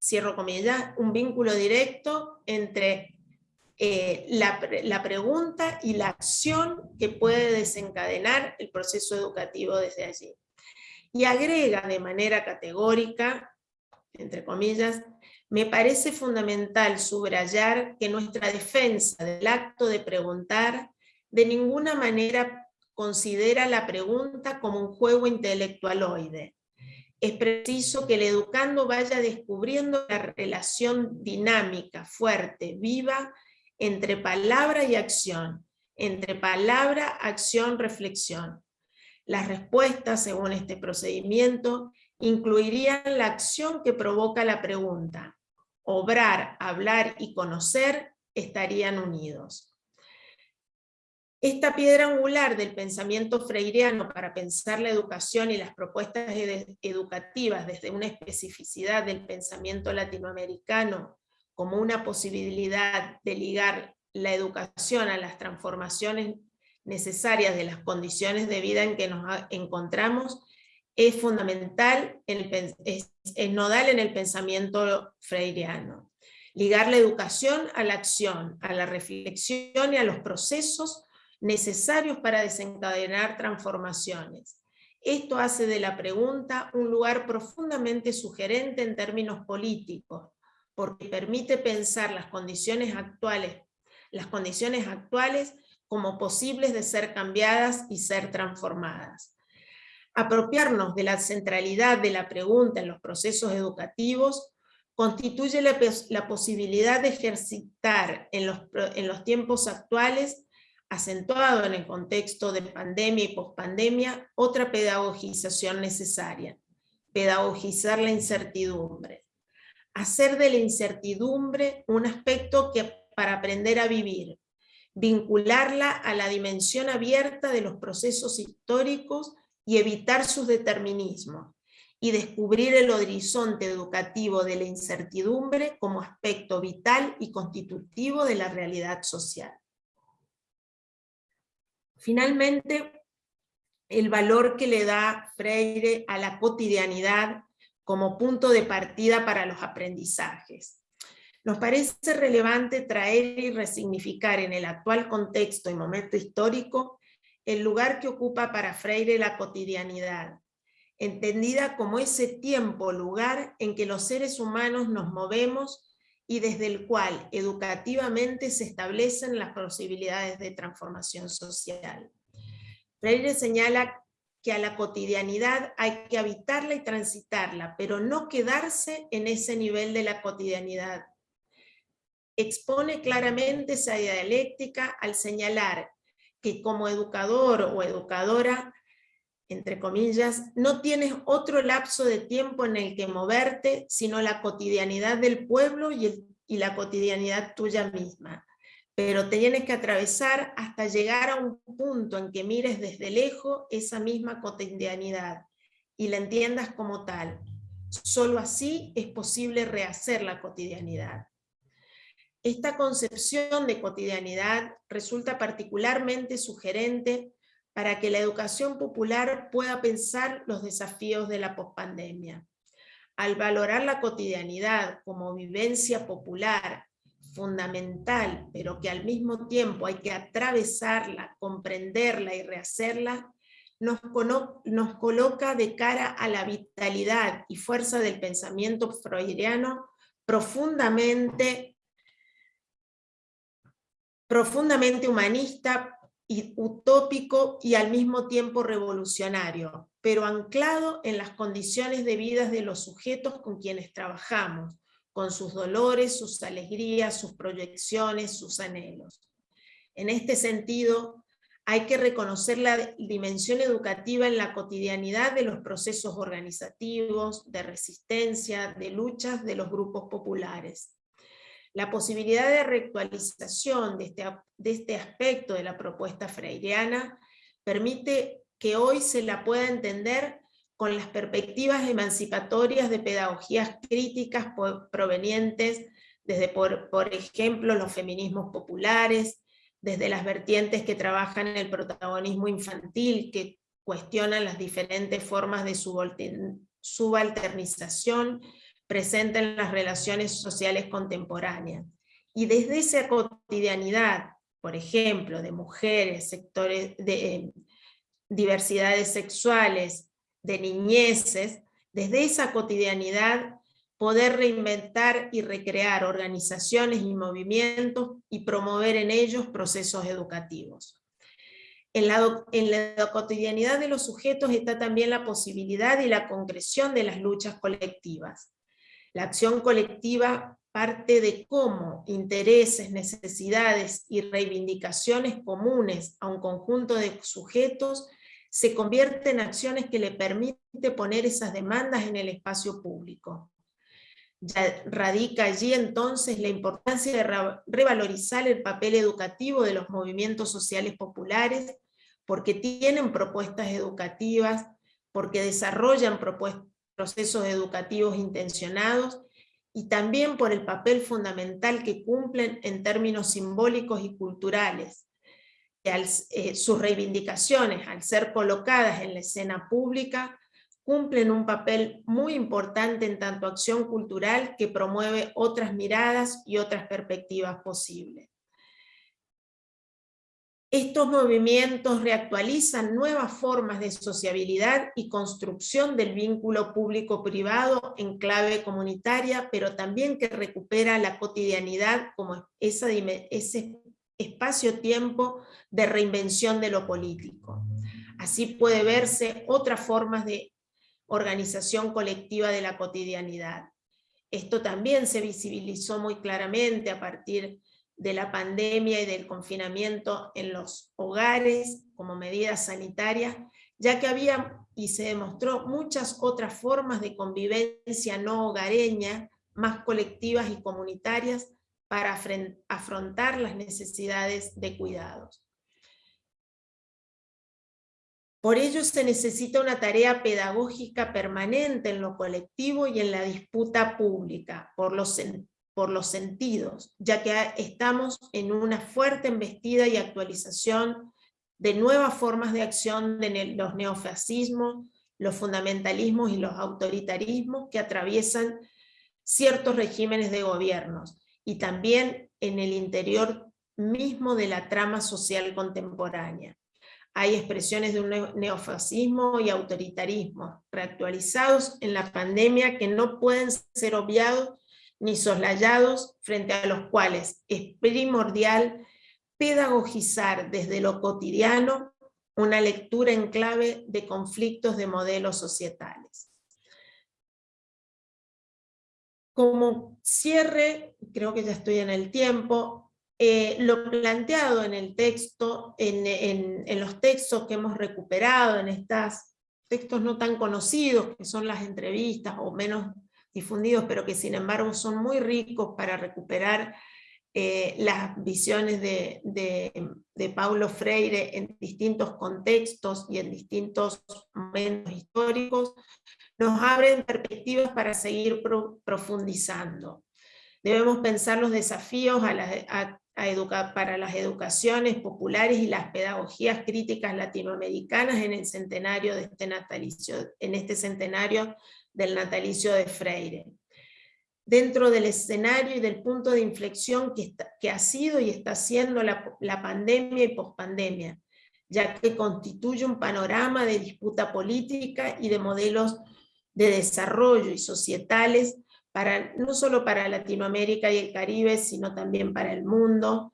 cierro comillas, un vínculo directo entre eh, la, la pregunta y la acción que puede desencadenar el proceso educativo desde allí y agrega de manera categórica, entre comillas, me parece fundamental subrayar que nuestra defensa del acto de preguntar de ninguna manera considera la pregunta como un juego intelectualoide. Es preciso que el educando vaya descubriendo la relación dinámica, fuerte, viva, entre palabra y acción, entre palabra, acción, reflexión, las respuestas, según este procedimiento, incluirían la acción que provoca la pregunta. Obrar, hablar y conocer estarían unidos. Esta piedra angular del pensamiento freireano para pensar la educación y las propuestas educativas desde una especificidad del pensamiento latinoamericano como una posibilidad de ligar la educación a las transformaciones necesarias de las condiciones de vida en que nos encontramos es fundamental, es, nodal en el pensamiento freireano. Ligar la educación a la acción, a la reflexión y a los procesos necesarios para desencadenar transformaciones. Esto hace de la pregunta un lugar profundamente sugerente en términos políticos, porque permite pensar las condiciones actuales, las condiciones actuales como posibles de ser cambiadas y ser transformadas. Apropiarnos de la centralidad de la pregunta en los procesos educativos constituye la, posibilidad de ejercitar en los, en los tiempos actuales, acentuado en el contexto de pandemia y pospandemia, otra pedagogización necesaria, pedagogizar la incertidumbre. Hacer de la incertidumbre un aspecto que para aprender a vivir, vincularla a la dimensión abierta de los procesos históricos y evitar sus determinismos, y descubrir el horizonte educativo de la incertidumbre como aspecto vital y constitutivo de la realidad social. Finalmente, el valor que le da Freire a la cotidianidad como punto de partida para los aprendizajes. Nos parece relevante traer y resignificar en el actual contexto y momento histórico el lugar que ocupa para Freire la cotidianidad, entendida como ese tiempo, lugar en que los seres humanos nos movemos y desde el cual educativamente se establecen las posibilidades de transformación social. Freire señala que a la cotidianidad hay que habitarla y transitarla, pero no quedarse en ese nivel de la cotidianidad, expone claramente esa dialéctica al señalar que como educador o educadora, entre comillas, no tienes otro lapso de tiempo en el que moverte, sino la cotidianidad del pueblo y, la cotidianidad tuya misma. Pero tienes que atravesar hasta llegar a un punto en que mires desde lejos esa misma cotidianidad y la entiendas como tal. Solo así es posible rehacer la cotidianidad. Esta concepción de cotidianidad resulta particularmente sugerente para que la educación popular pueda pensar los desafíos de la pospandemia. Al valorar la cotidianidad como vivencia popular fundamental, pero que al mismo tiempo hay que atravesarla, comprenderla y rehacerla, nos, nos coloca de cara a la vitalidad y fuerza del pensamiento freudiano profundamente, profundamente humanista, y utópico y al mismo tiempo revolucionario, pero anclado en las condiciones de vida de los sujetos con quienes trabajamos, con sus dolores, sus alegrías, sus proyecciones, sus anhelos. En este sentido, hay que reconocer la dimensión educativa en la cotidianidad de los procesos organizativos, de resistencia, de luchas de los grupos populares. La posibilidad de reactualización de este, de este aspecto de la propuesta freireana permite que hoy se la pueda entender con las perspectivas emancipatorias de pedagogías críticas provenientes desde, por, por ejemplo, los feminismos populares, desde las vertientes que trabajan el protagonismo infantil, que cuestionan las diferentes formas de subalternización presente en las relaciones sociales contemporáneas. Y desde esa cotidianidad, por ejemplo, de mujeres, sectores de eh, diversidades sexuales, de niñeces, desde esa cotidianidad poder reinventar y recrear organizaciones y movimientos y promover en ellos procesos educativos. En la, en la, cotidianidad de los sujetos está también la posibilidad y la concreción de las luchas colectivas. La acción colectiva parte de cómo intereses, necesidades y reivindicaciones comunes a un conjunto de sujetos se convierte en acciones que le permite poner esas demandas en el espacio público. Radica allí entonces la importancia de revalorizar el papel educativo de los movimientos sociales populares, porque tienen propuestas educativas, porque desarrollan procesos educativos intencionados, y también por el papel fundamental que cumplen en términos simbólicos y culturales. Eh, sus reivindicaciones, al ser colocadas en la escena pública, cumplen un papel muy importante en tanto acción cultural que promueve otras miradas y otras perspectivas posibles. Estos movimientos reactualizan nuevas formas de sociabilidad y construcción del vínculo público-privado en clave comunitaria, pero también que recupera la cotidianidad como ese espacio-tiempo de reinvención de lo político. Así puede verse otras formas de organización colectiva de la cotidianidad. Esto también se visibilizó muy claramente a partir de la pandemia y del confinamiento en los hogares como medidas sanitarias, ya que había y se demostró muchas otras formas de convivencia no hogareña, más colectivas y comunitarias, para afrontar las necesidades de cuidados. Por ello se necesita una tarea pedagógica permanente en lo colectivo y en la disputa pública, por los, por los sentidos, ya que estamos en una fuerte embestida y actualización de nuevas formas de acción de los neofascismos, los fundamentalismos y los autoritarismos que atraviesan ciertos regímenes de gobiernos, y también en el interior mismo de la trama social contemporánea. Hay expresiones de un neofascismo y autoritarismo reactualizados en la pandemia que no pueden ser obviados ni soslayados, frente a los cuales es primordial pedagogizar desde lo cotidiano una lectura en clave de conflictos de modelos societales. Como cierre, creo que ya estoy en el tiempo, eh, lo planteado en el texto, en, en, los textos que hemos recuperado, en estos textos no tan conocidos, que son las entrevistas o menos difundidos, pero que sin embargo son muy ricos para recuperar eh, las visiones de, de, Paulo Freire en distintos contextos y en distintos momentos históricos, nos abren perspectivas para seguir profundizando. Debemos pensar los desafíos para las educaciones populares y las pedagogías críticas latinoamericanas en el centenario de este natalicio, en este centenario del natalicio de Freire. Dentro del escenario y del punto de inflexión que, ha sido y está siendo la, la pandemia y pospandemia, ya que constituye un panorama de disputa política y de modelos de desarrollo y societales para, no solo para Latinoamérica y el Caribe, sino también para el mundo,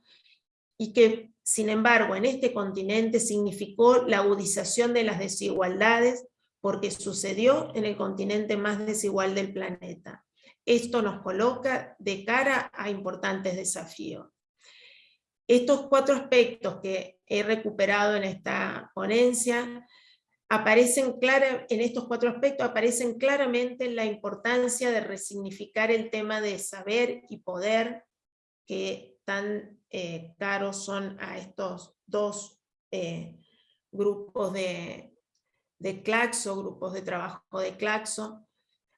y que, sin embargo, en este continente significó la agudización de las desigualdades, porque sucedió en el continente más desigual del planeta. Esto nos coloca de cara a importantes desafíos. Estos cuatro aspectos que he recuperado en esta ponencia aparecen en estos cuatro aspectos aparecen claramente la importancia de resignificar el tema de saber y poder que tan eh, caros son a estos dos eh, grupos de, de Claxo, grupos de trabajo de Claxo,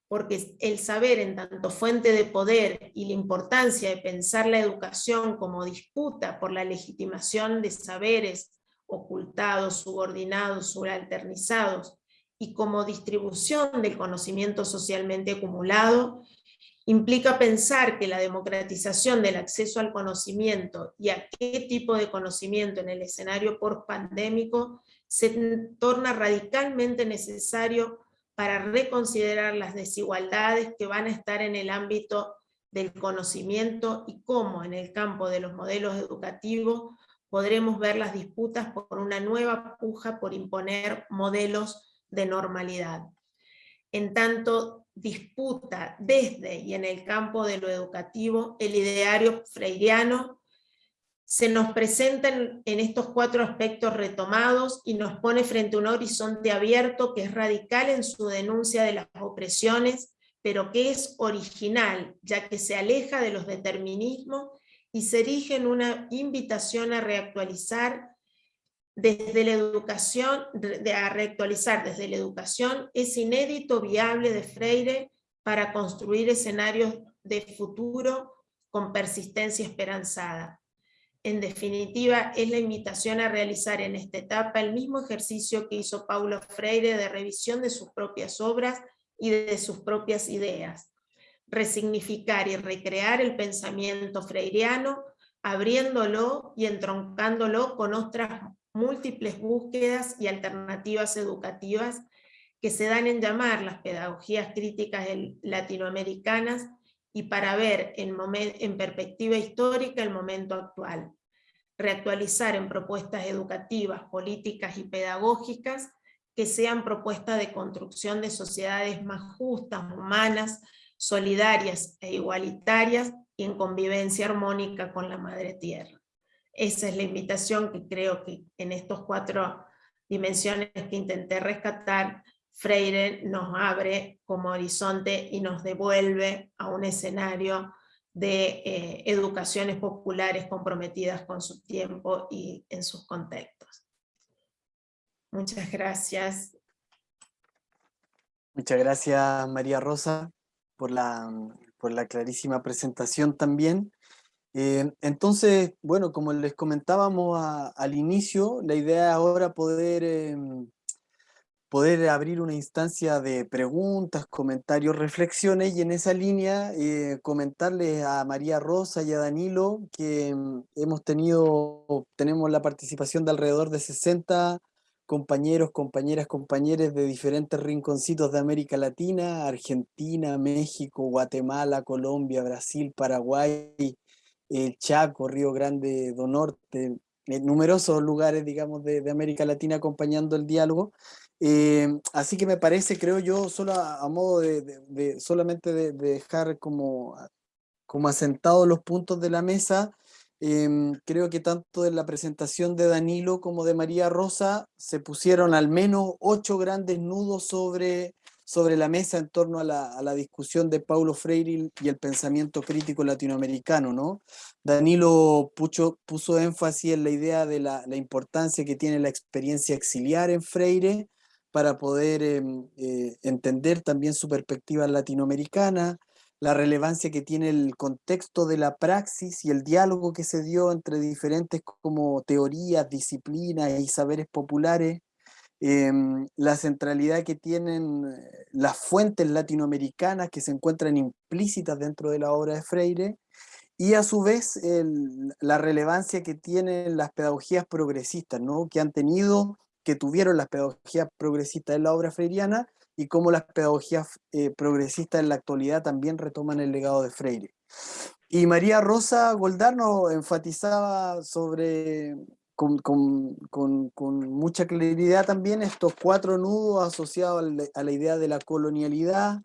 porque el saber en tanto fuente de poder y la importancia de pensar la educación como disputa por la legitimación de saberes ocultados, subordinados, subalternizados, y como distribución del conocimiento socialmente acumulado, implica pensar que la democratización del acceso al conocimiento y a qué tipo de conocimiento en el escenario post-pandémico se torna radicalmente necesario para reconsiderar las desigualdades que van a estar en el ámbito del conocimiento y cómo en el campo de los modelos educativos podremos ver las disputas por una nueva puja por imponer modelos de normalidad. En tanto disputa desde y en el campo de lo educativo, el ideario freiriano se nos presenta en, estos cuatro aspectos retomados y nos pone frente a un horizonte abierto que es radical en su denuncia de las opresiones, pero que es original, ya que se aleja de los determinismos y se erige en una invitación a reactualizar desde la educación, a reactualizar desde la educación ese inédito viable de Freire para construir escenarios de futuro con persistencia esperanzada. En definitiva, es la invitación a realizar en esta etapa el mismo ejercicio que hizo Paulo Freire de revisión de sus propias obras y de sus propias ideas, resignificar y recrear el pensamiento freiriano, abriéndolo y entroncándolo con otras múltiples búsquedas y alternativas educativas que se dan en llamar las pedagogías críticas latinoamericanas y para ver en, perspectiva histórica el momento actual. Reactualizar en propuestas educativas, políticas y pedagógicas que sean propuestas de construcción de sociedades más justas, humanas, solidarias e igualitarias y en convivencia armónica con la Madre Tierra. Esa es la invitación que creo que en estos cuatro dimensiones que intenté rescatar, Freire nos abre como horizonte y nos devuelve a un escenario de eh, educaciones populares comprometidas con su tiempo y en sus contextos. Muchas gracias. Muchas gracias María Rosa por la, por la clarísima presentación también. Eh, entonces, bueno, como les comentábamos al inicio, la idea ahora poder, em, poder abrir una instancia de preguntas, comentarios, reflexiones, y en esa línea eh, comentarles a María Rosa y a Danilo que em, hemos tenido, tenemos la participación de alrededor de 60 compañeros, compañeras, compañeros de diferentes rinconcitos de América Latina, Argentina, México, Guatemala, Colombia, Brasil, Paraguay, el Chaco, Río Grande do Norte, eh, numerosos lugares, digamos, de, América Latina acompañando el diálogo. Eh, así que me parece, creo yo, solo a, modo de, solamente de, dejar como, como asentados los puntos de la mesa, Em, creo que tanto en la presentación de Danilo como de María Rosa se pusieron al menos ocho grandes nudos sobre, sobre la mesa en torno a la, discusión de Paulo Freire y el pensamiento crítico latinoamericano. ¿no? Danilo puso, puso énfasis en la idea de la, importancia que tiene la experiencia exiliar en Freire para poder em, eh, entender también su perspectiva latinoamericana. la relevancia que tiene el contexto de la praxis y el diálogo que se dio entre diferentes como teorías, disciplinas y saberes populares, em, la centralidad que tienen eh, las fuentes latinoamericanas que se encuentran implícitas dentro de la obra de Freire, y a su vez la relevancia que tienen las pedagogías progresistas, ¿no? que han tenido, que tuvieron las pedagogías progresistas en la obra freiriana, y cómo las pedagogías eh, progresistas en la actualidad también retoman el legado de Freire. Y María Rosa Goldarno enfatizaba sobre, con, con, con, mucha claridad también estos cuatro nudos asociados a la idea de la colonialidad,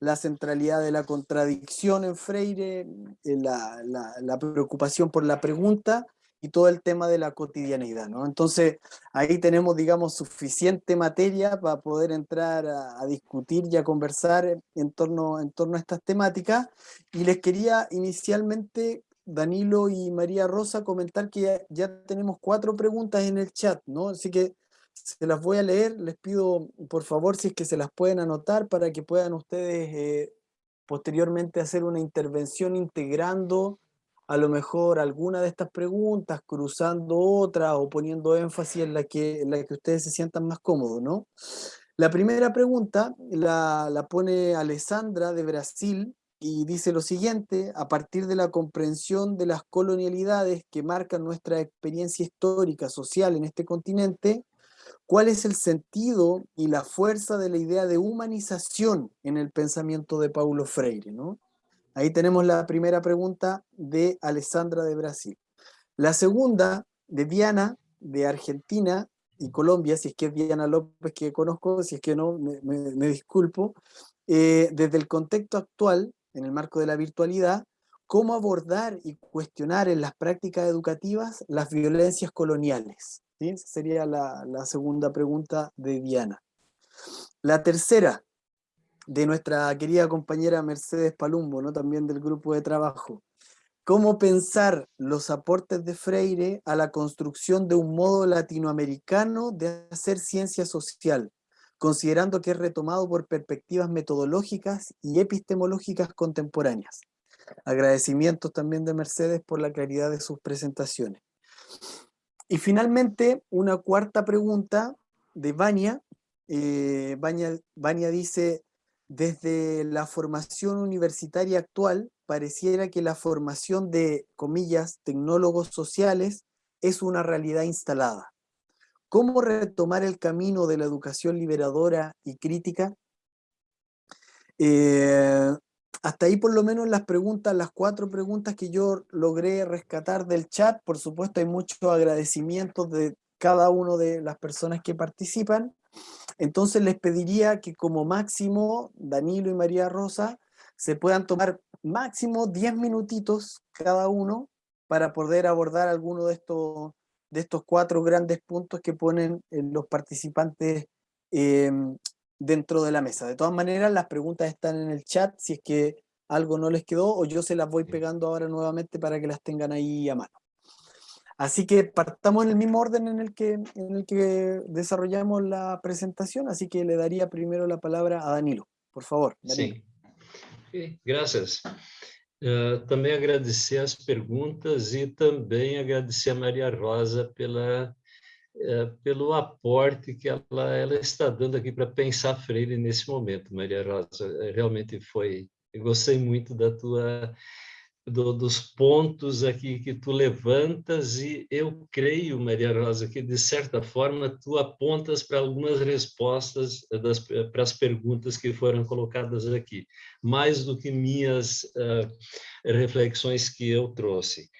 la centralidad de la contradicción en Freire, la, la, la, preocupación por la pregunta y todo el tema de la cotidianidad. ¿no? Entonces, ahí tenemos, digamos, suficiente materia para poder entrar a, discutir y a conversar en torno, en torno a estas temáticas. Y les quería inicialmente, Danilo y María Rosa, comentar que ya, ya tenemos cuatro preguntas en el chat, ¿no? Así que se las voy a leer, les pido por favor si es que se las pueden anotar para que puedan ustedes eh, posteriormente hacer una intervención integrando a lo mejor alguna de estas preguntas, cruzando otra o poniendo énfasis en la que, en la que ustedes se sientan más cómodos, ¿no? La primera pregunta la, la pone Alessandra de Brasil y dice lo siguiente, a partir de la comprensión de las colonialidades que marcan nuestra experiencia histórica, social en este continente, ¿Cuál es el sentido y la fuerza de la idea de humanización en el pensamiento de Paulo Freire? ¿no? Ahí tenemos la primera pregunta de Alessandra de Brasil. La segunda de Diana de Argentina y Colombia, si es que es Diana López que conozco, si es que no, me, disculpo. Eh, desde el contexto actual, en el marco de la virtualidad, cómo abordar y cuestionar en las prácticas educativas las violencias coloniales. Esa sería la, segunda pregunta de Diana. La tercera, de nuestra querida compañera Mercedes Palumbo, ¿no? también del grupo de trabajo. ¿Cómo pensar los aportes de Freire a la construcción de un modo latinoamericano de hacer ciencia social, considerando que es retomado por perspectivas metodológicas y epistemológicas contemporáneas? Agradecimientos también de Mercedes por la claridad de sus presentaciones. Y finalmente, una cuarta pregunta de Vania. Eh, Vania, dice, desde la formación universitaria actual, pareciera que la formación de, comillas, tecnólogos sociales es una realidad instalada. ¿Cómo retomar el camino de la educación liberadora y crítica? Eh, hasta ahí por lo menos las preguntas, las cuatro preguntas que yo logré rescatar del chat, por supuesto hay muchos agradecimientos de cada una de las personas que participan, entonces les pediría que como máximo Danilo y María Rosa se puedan tomar máximo 10 minutitos cada uno para poder abordar alguno de estos, de estos cuatro grandes puntos que ponen los participantes eh, dentro de la mesa. De todas maneras, las preguntas están en el chat, si es que algo no les quedó, o yo se las voy pegando ahora nuevamente para que las tengan ahí a mano. Así que partamos en el mismo orden en el que, en el que desarrollamos la presentación, así que le daría primero la palabra a Danilo. Por favor, Danilo. Sí, gracias. Uh, também agradecer as perguntas e também agradecer a Maria Rosa pela é, pelo aporte que ela, ela está dando aqui para pensar Freire nesse momento, Maria Rosa. É, realmente foi, eu gostei muito da tua do, dos pontos aqui que tu levantas e eu creio, Maria Rosa, que de certa forma tu apontas para algumas respostas das, para as perguntas que foram colocadas aqui, mais do que minhas uh, reflexões que eu trouxe.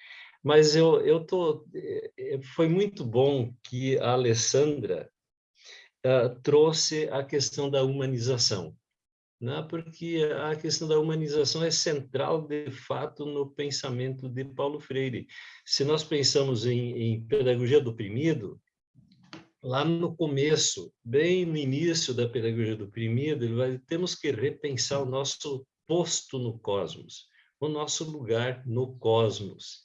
Mas eu, eu tô, eh, foi muito bom que a Alessandra uh, trouxe a questão da humanização, né? porque a questão da humanização é central, de fato, no pensamento de Paulo Freire. Se nós pensamos em, em pedagogia do oprimido, lá no começo, bem no início da pedagogia do oprimido, vai, temos que repensar o nosso posto no cosmos, o nosso lugar no cosmos.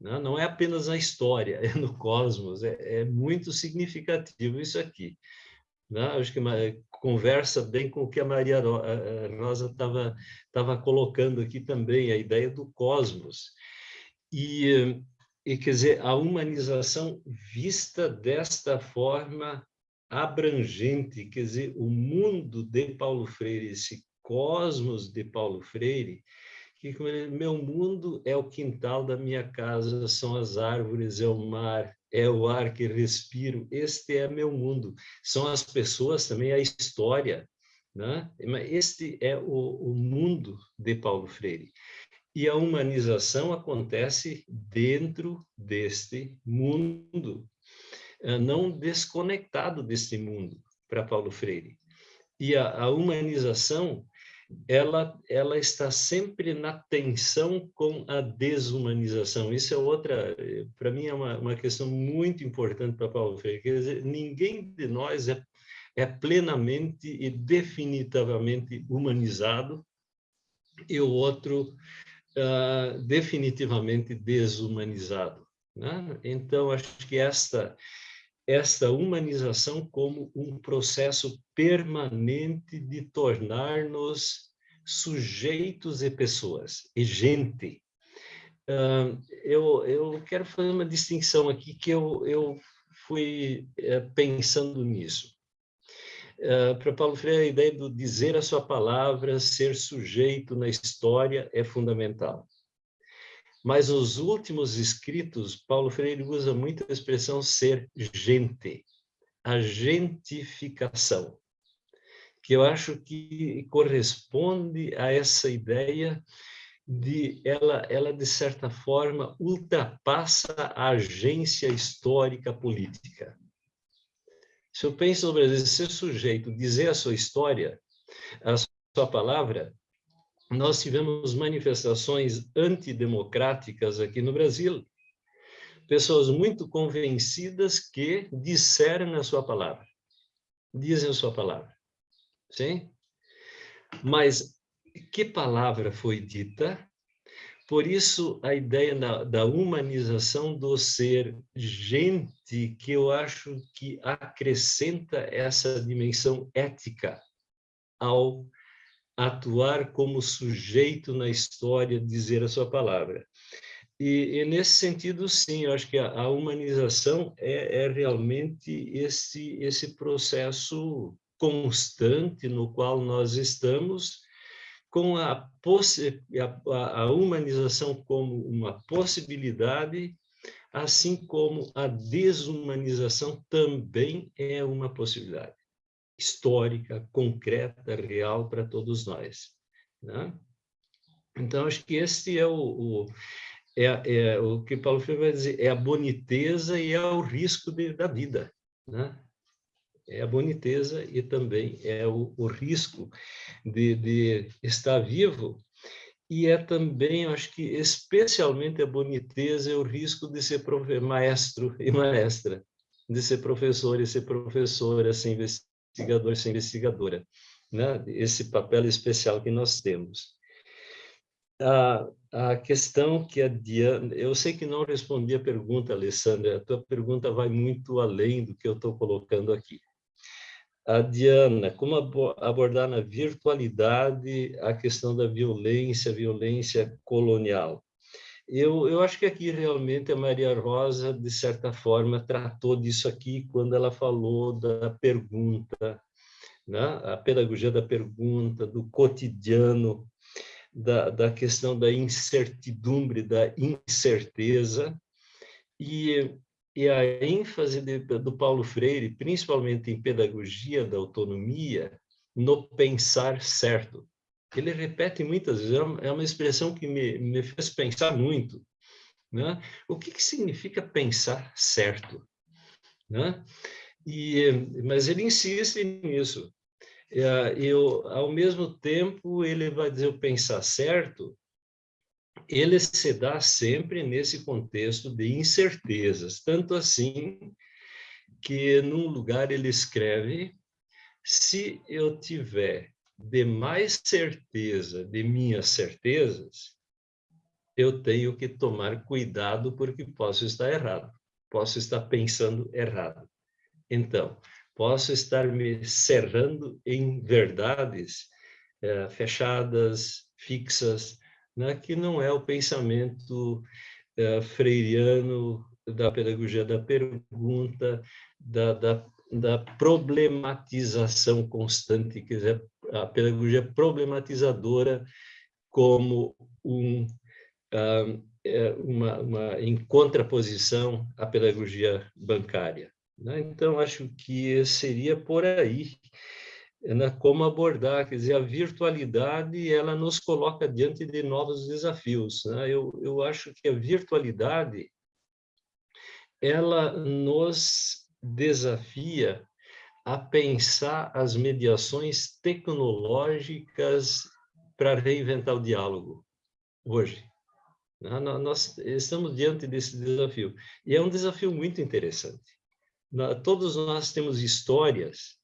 Né? Não é apenas na história, é no cosmos, é, é muito significativo isso aqui. Né? Acho que conversa bem com o que a Maria Rosa estava estava colocando aqui também, a ideia do cosmos. E, e, quer dizer, a humanização vista desta forma abrangente, quer dizer, o mundo de Paulo Freire, esse cosmos de Paulo Freire, que meu mundo é o quintal da minha casa, são as árvores, é o mar, é o ar que respiro, este é meu mundo. São as pessoas também, a história, né? Este é o, o mundo de Paulo Freire. E a humanização acontece dentro deste mundo, eh, não desconectado deste mundo, para Paulo Freire. E a, a humanização ela, ela está sempre na tensão com a desumanização. Isso é outra, para mim, é uma, uma questão muito importante para Paulo Freire. Quer dizer, ninguém de nós é, é plenamente e definitivamente humanizado e o outro uh, definitivamente desumanizado. Né? Então, acho que esta esta humanização como um processo permanente de tornar-nos sujeitos e pessoas, e gente. Uh, eu, eu quero fazer uma distinção aqui que eu, eu fui uh, pensando nisso. Uh, Para Paulo Freire, a ideia do dizer a sua palavra, ser sujeito na história é fundamental. Mas os últimos escritos, Paulo Freire usa muito a expressão ser gente, a gentificação, que eu acho que corresponde a essa ideia de ela, ela de certa forma ultrapassa a agência histórica política. Se eu penso no Brasil ser sujeito, dizer a sua história, a sua palavra, nós tivemos manifestações antidemocráticas aqui no Brasil. Pessoas muito convencidas que disseram a sua palavra. Dizem a sua palavra. Sim? Mas que palavra foi dita? Por isso, a ideia da, da humanização do ser gente, que eu acho que acrescenta essa dimensão ética ao atuar como sujeito na história, dizer a sua palavra. E, e nesse sentido, sim, eu acho que a, a humanização é, é, realmente esse, esse processo constante no qual nós estamos, com a, a, a humanização como uma possibilidade, assim como a desumanização também é uma possibilidade histórica, concreta, real para todos nós. Né? Então, acho que esse é o, o é, é, o que Paulo Freire vai dizer, é a boniteza e é o risco de, da vida. Né? É a boniteza e também é o, o risco de, de estar vivo e é também, acho que especialmente a boniteza e o risco de ser maestro e maestra, de ser professor e ser professora, sem investigador sem investigadora, né? esse papel especial que nós temos. A, a questão que a Diana, eu sei que não respondi a pergunta, Alessandra, a tua pergunta vai muito além do que eu estou colocando aqui. A Diana, como abordar na virtualidade a questão da violência, violência colonial? Eu, eu acho que aqui realmente a Maria Rosa, de certa forma, tratou disso aqui quando ela falou da pergunta, né? a pedagogia da pergunta, do cotidiano, da, da questão da incertidumbre, da incerteza, e, e a ênfase de, do Paulo Freire, principalmente em pedagogia da autonomia, no pensar certo ele repete muitas vezes, é, é uma expressão que me, me fez pensar muito. Né? O que, que significa pensar certo? Né? E, mas ele insiste nisso. É, eu, ao mesmo tempo, ele vai dizer o pensar certo, ele se dá sempre nesse contexto de incertezas, tanto assim que num lugar ele escreve, se eu tiver de mais certeza de minhas certezas, eu tenho que tomar cuidado porque posso estar errado, posso estar pensando errado. Então, posso estar me cerrando em verdades é, fechadas, fixas, né, que não é o pensamento é, freiriano da pedagogia da pergunta, da, da, da problematização constante, quer dizer, a pedagogia problematizadora como um, uma, uma, em contraposição à pedagogia bancária. Né? Então, acho que seria por aí né, como abordar, quer dizer, a virtualidade, ela nos coloca diante de novos desafios. Né? Eu, eu acho que a virtualidade, ela nos desafia a pensar as mediações tecnológicas para reinventar o diálogo hoje. Né? Nós estamos diante desse desafio. E é um desafio muito interessante. Todos nós temos histórias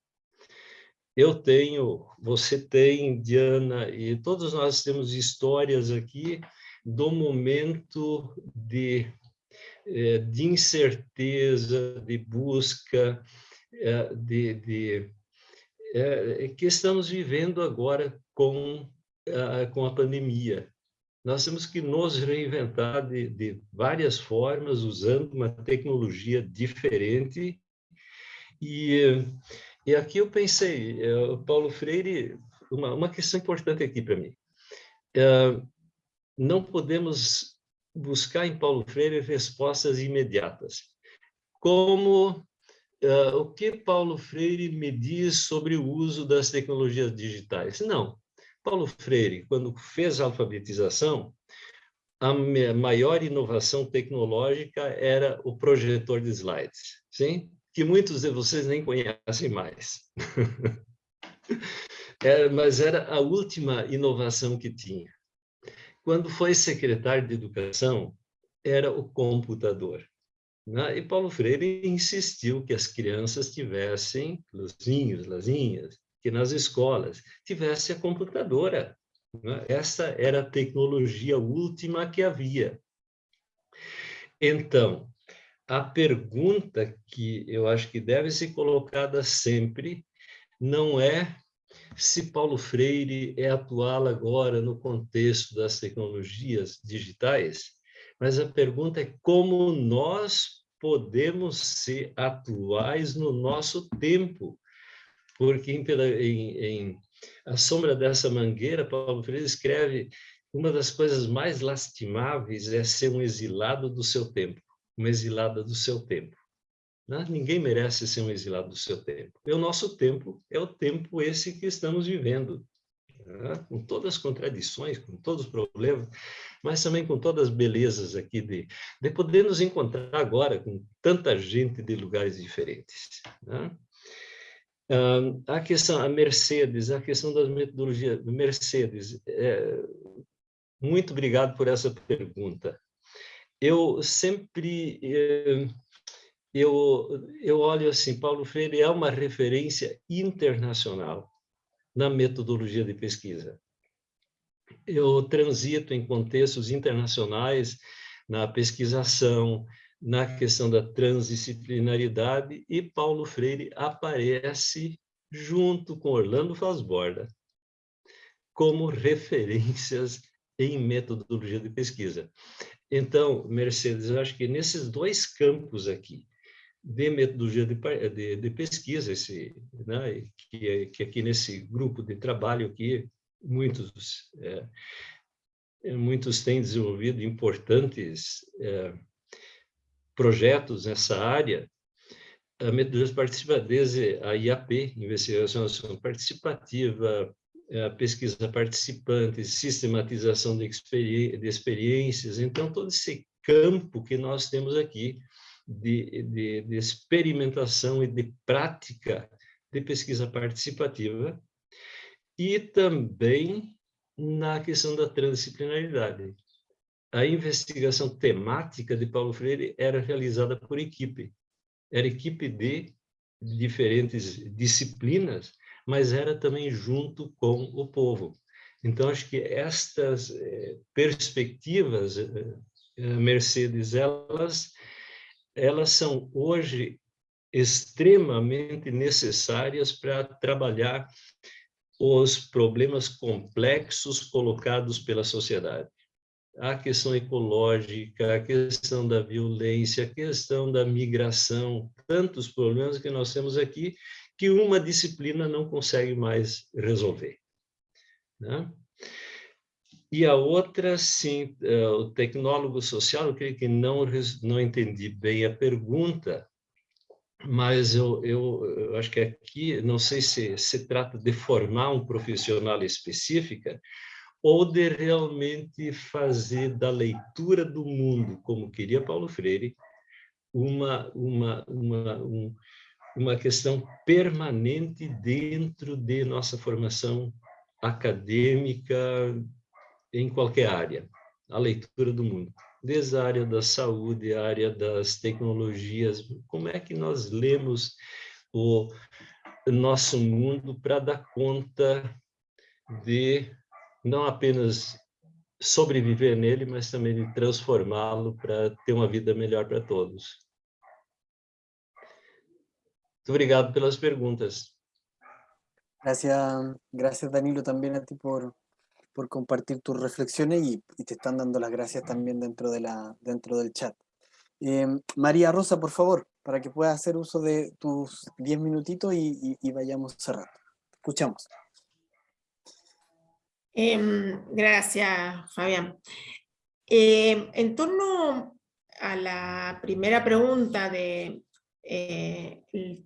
eu tenho, você tem, Diana, e todos nós temos histórias aqui do momento de, eh, de incerteza, de busca, de, de é, que estamos vivendo agora com, com a pandemia. Nós temos que nos reinventar de, de várias formas, usando uma tecnologia diferente, e e aqui eu pensei, Paulo Freire, uma, uma questão importante aqui para mim. Não podemos buscar em Paulo Freire respostas imediatas. Como uh, o que Paulo Freire me diz sobre o uso das tecnologias digitais? Não. Paulo Freire, quando fez a alfabetização, a maior inovação tecnológica era o projetor de slides. Sim? que muitos de vocês nem conhecem mais. é, mas era a última inovação que tinha. Quando foi secretário de Educação, era o computador. Né? E Paulo Freire insistiu que as crianças tivessem, luzinhos, lazinhas, que nas escolas tivesse a computadora. Né? Essa era a tecnologia última que havia. Então, a pergunta que eu acho que deve ser colocada sempre não é se Paulo Freire é atual agora no contexto das tecnologias digitais, mas a pergunta é como nós podemos ser atuais no nosso tempo. Porque em, em, em A Sombra dessa Mangueira, Paulo Freire escreve uma das coisas mais lastimáveis é ser um exilado do seu tempo uma exilada do seu tempo. Né? Ninguém merece ser um exilado do seu tempo. E o nosso tempo é o tempo esse que estamos vivendo, né? com todas as contradições, com todos os problemas, mas também com todas as belezas aqui de, de poder nos encontrar agora com tanta gente de lugares diferentes. Né? Ah, a questão, a Mercedes, a questão das metodologias, Mercedes, é, muito obrigado por essa pergunta eu sempre eh, eu, eu olho assim, Paulo Freire é uma referência internacional na metodologia de pesquisa. Eu transito em contextos internacionais na pesquisação, na questão da transdisciplinaridade, e Paulo Freire aparece junto com Orlando Fasborda como referências em metodologia de pesquisa. Então, Mercedes, eu acho que nesses dois campos aqui, de metodologia de, de, de pesquisa, esse, né, que, que aqui nesse grupo de trabalho aqui, muitos, é, é muitos têm desenvolvido importantes é, projetos nessa área, a metodologia participativa, a IAP, Investigação Participativa, pesquisa participante, sistematização de, experi de experiências. Então, todo esse campo que nós temos aqui de, de, de experimentação e de prática de pesquisa participativa e também na questão da transdisciplinaridade. A investigação temática de Paulo Freire era realizada por equipe. Era equipe de diferentes disciplinas mas era também junto com o povo. Então, acho que estas eh, perspectivas, eh, eh, Mercedes, elas, elas são hoje extremamente necessárias para trabalhar os problemas complexos colocados pela sociedade. A questão ecológica, a questão da violência, a questão da migração, tantos problemas que nós temos aqui que uma disciplina não consegue mais resolver. Né? E a outra, sim, é, o tecnólogo social, eu creio que não, não entendi bem a pergunta, mas eu, eu, eu, acho que aqui, não sei se se trata de formar um profissional específica ou de realmente fazer da leitura do mundo, como queria Paulo Freire, uma, uma, uma, um, uma questão permanente dentro de nossa formação acadêmica, em qualquer área, a leitura do mundo, desde a área da saúde, a área das tecnologias, como é que nós lemos o nosso mundo para dar conta de não apenas sobreviver nele, mas também de transformá-lo para ter uma vida melhor para todos. Muito obrigado pelas perguntas. Gracias, gracias Danilo también a ti por, por compartir tus reflexiones y, te están dando las gracias también dentro, de la, dentro del chat. Eh, María Rosa, por favor, para que puedas hacer uso de tus 10 minutitos y, vayamos cerrando. Escuchamos. Em, gracias, Fabián. Em, en torno a la primera pregunta de eh, el,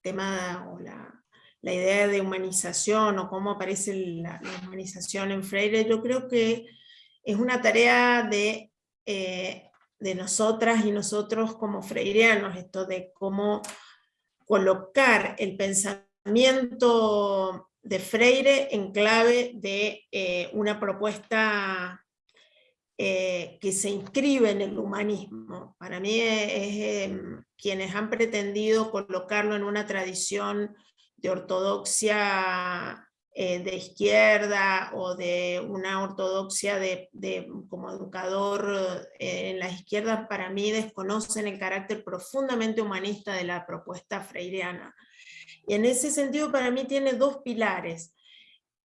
tema o la, la idea de humanización o cómo aparece la, humanización en Freire, yo creo que es una tarea de, eh, de nosotras y nosotros como freireanos, esto de cómo colocar el pensamiento de Freire en clave de eh, una propuesta eh, que se inscribe en el humanismo. Para mí es, quienes han pretendido colocarlo en una tradición de ortodoxia eh, de izquierda o de una ortodoxia de, como educador eh, en la izquierda, para mí desconocen el carácter profundamente humanista de la propuesta freireana. Y en ese sentido para mí tiene dos pilares.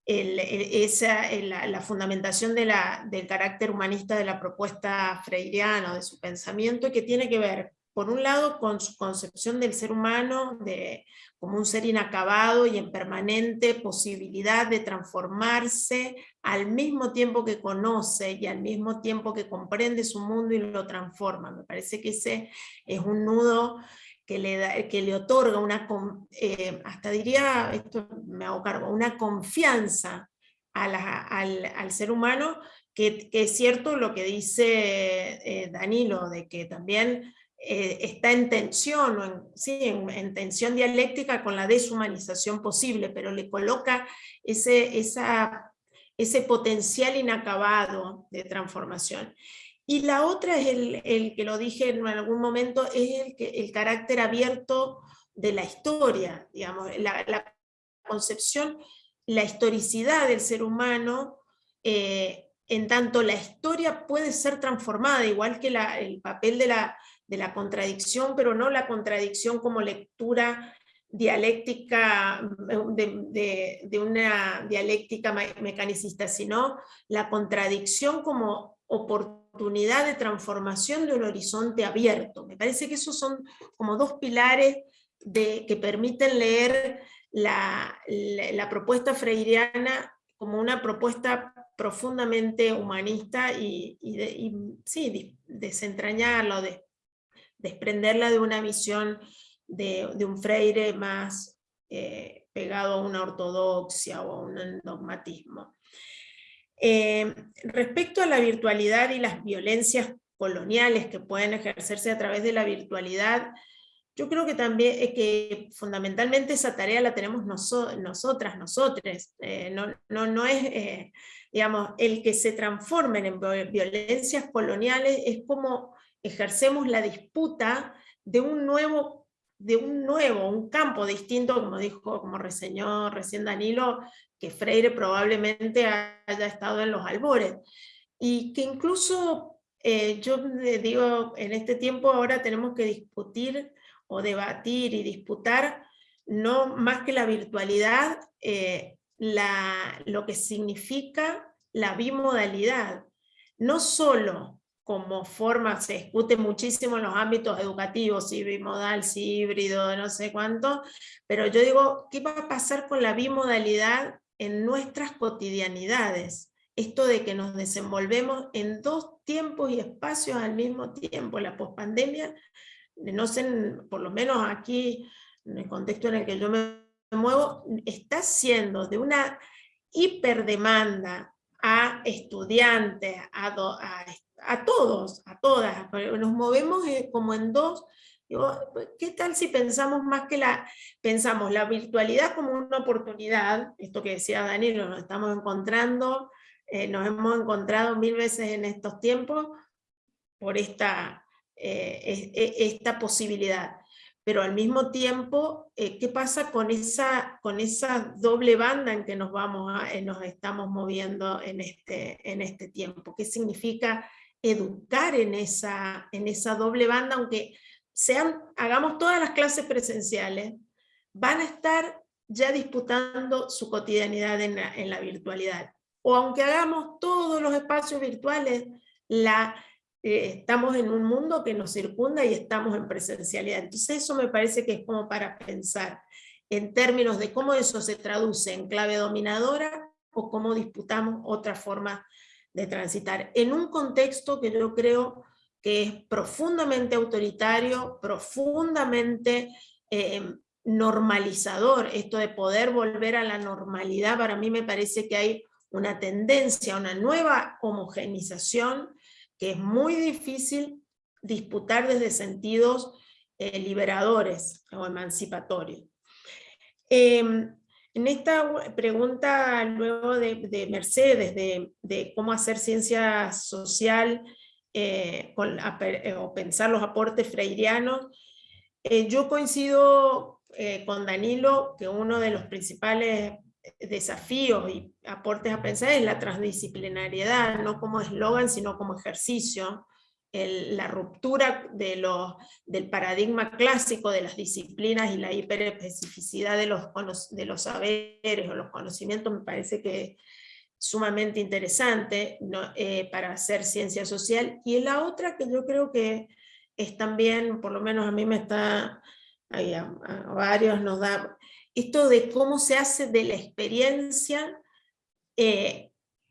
esa, la, fundamentación del carácter humanista de la propuesta freireana, de su pensamiento, que tiene que ver por un lado con su concepción del ser humano de, como un ser inacabado y en permanente posibilidad de transformarse al mismo tiempo que conoce y al mismo tiempo que comprende su mundo y lo transforma. Me parece que ese es un nudo que le, da, que le otorga una, eh, hasta diría, esto me hago cargo, una confianza al, ser humano, que, es cierto lo que dice eh, Danilo, de que también eh, está en tensión, en, sí, en, tensión dialéctica con la deshumanización posible, pero le coloca ese, ese potencial inacabado de transformación. Y la otra es el, el, que lo dije en algún momento, es el, el carácter abierto de la historia, digamos, la, la concepción, la historicidad del ser humano, eh, en tanto la historia puede ser transformada, igual que el papel de la, de la contradicción, pero no la contradicción como lectura dialéctica, de, de, una dialéctica mecanicista, sino la contradicción como oportunidad de transformación de un horizonte abierto. Me parece que esos son como dos pilares de, que permiten leer la, la, propuesta freireana como una propuesta profundamente humanista y, y, sí, desentrañarlo, de, desprenderla de una visión de, un freire más eh, pegado a una ortodoxia o a un dogmatismo. Eh, respecto a la virtualidad y las violencias coloniales que pueden ejercerse a través de la virtualidad, yo creo que también es que fundamentalmente esa tarea la tenemos nosotras, nosotros. Eh, no, no, no, es, digamos, el que se transformen en violencias coloniales es como ejercemos la disputa de un nuevo, de un nuevo, un campo distinto, como dijo, como reseñó recién Danilo, que Freire probablemente haya estado en los albores. Y que incluso, eh, yo digo, en este tiempo ahora tenemos que discutir o debatir y disputar, no más que la virtualidad, eh, la, lo que significa la bimodalidad. No solo como forma, se discute muchísimo en los ámbitos educativos, si bimodal, si híbrido, no sé cuánto, pero yo digo, ¿qué va a pasar con la bimodalidad en nuestras cotidianidades? Esto de que nos desenvolvemos en dos tiempos y espacios al mismo tiempo, la pospandemia, no sé, por lo menos aquí, en el contexto en el que yo me muevo, está siendo de una hiperdemanda a estudiantes, a, a a todos, a todas, nos movemos eh, como en dos, ¿qué tal si pensamos más que la, pensamos la virtualidad como una oportunidad, esto que decía Danilo, nos estamos encontrando, eh, nos hemos encontrado mil veces en estos tiempos por esta, eh, esta posibilidad, pero al mismo tiempo, ¿qué pasa con esa, con esa doble banda en que nos, vamos nos estamos moviendo en este, en este tiempo? ¿Qué significa educar en esa, en esa doble banda, aunque sean, hagamos todas las clases presenciales, van a estar ya disputando su cotidianidad en la, virtualidad. O aunque hagamos todos los espacios virtuales, la, eh, estamos en un mundo que nos circunda y estamos en presencialidad. Entonces eso me parece que es como para pensar en términos de cómo eso se traduce en clave dominadora o cómo disputamos otra forma de transitar en un contexto que yo creo que es profundamente autoritario, profundamente eh, normalizador, esto de poder volver a la normalidad, para mí me parece que hay una tendencia, una nueva homogenización que es muy difícil disputar desde sentidos eh, liberadores o emancipatorios. Em, en esta pregunta luego de, Mercedes, de, cómo hacer ciencia social eh, eh, o pensar los aportes freirianos, eh, yo coincido con Danilo que uno de los principales desafíos y aportes a pensar es la transdisciplinariedad, no como eslogan, sino como ejercicio la ruptura de los, del paradigma clásico de las disciplinas y la hiperespecificidad de los, de los saberes o los conocimientos me parece que es sumamente interesante eh, para hacer ciencia social. Y la otra que yo creo que es también, por lo menos a mí me está, varios nos da, esto de cómo se hace de la experiencia eh,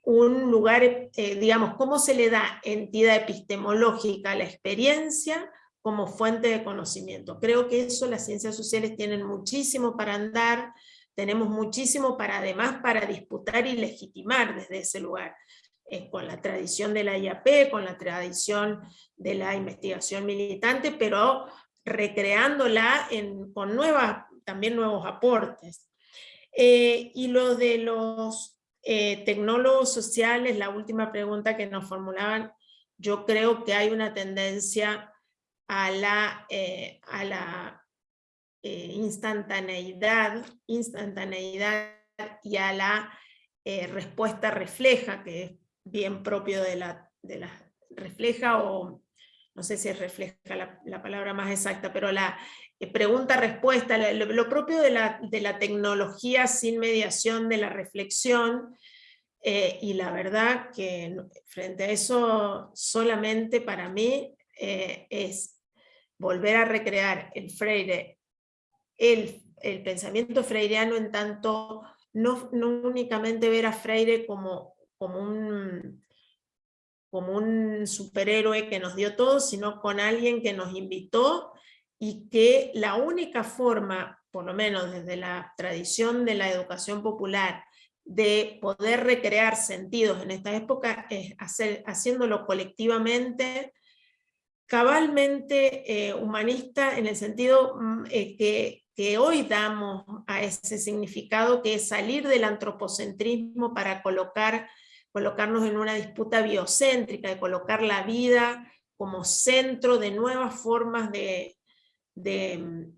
un lugar, eh, digamos, cómo se le da entidad epistemológica a la experiencia como fuente de conocimiento. Creo que eso las ciencias sociales tienen muchísimo para andar, tenemos muchísimo para además para disputar y legitimar desde ese lugar, eh, con la tradición de la IAP, con la tradición de la investigación militante, pero recreándola con nuevas, también nuevos aportes. Eh, y lo de los eh, tecnólogos sociales, la última pregunta que nos formulaban, yo creo que hay una tendencia a la, eh, eh, instantaneidad, instantaneidad y a la respuesta refleja, que es bien propio de la, refleja o no sé si es refleja la palabra más exacta, pero la pregunta-respuesta, lo, propio de la, de la, tecnología sin mediación de la reflexión, eh, y la verdad que frente a eso solamente para mí eh, es volver a recrear el Freire, el, el pensamiento freireano en tanto, no, no, únicamente ver a Freire como, como un como un superhéroe que nos dio todo, sino con alguien que nos invitó y que la única forma, por lo menos desde la tradición de la educación popular, de poder recrear sentidos en esta época es hacer, haciéndolo colectivamente, cabalmente eh, humanista en el sentido mm, eh, que, que, hoy damos a ese significado que es salir del antropocentrismo para colocar, colocarnos en una disputa biocéntrica, de colocar la vida como centro de nuevas formas de, de,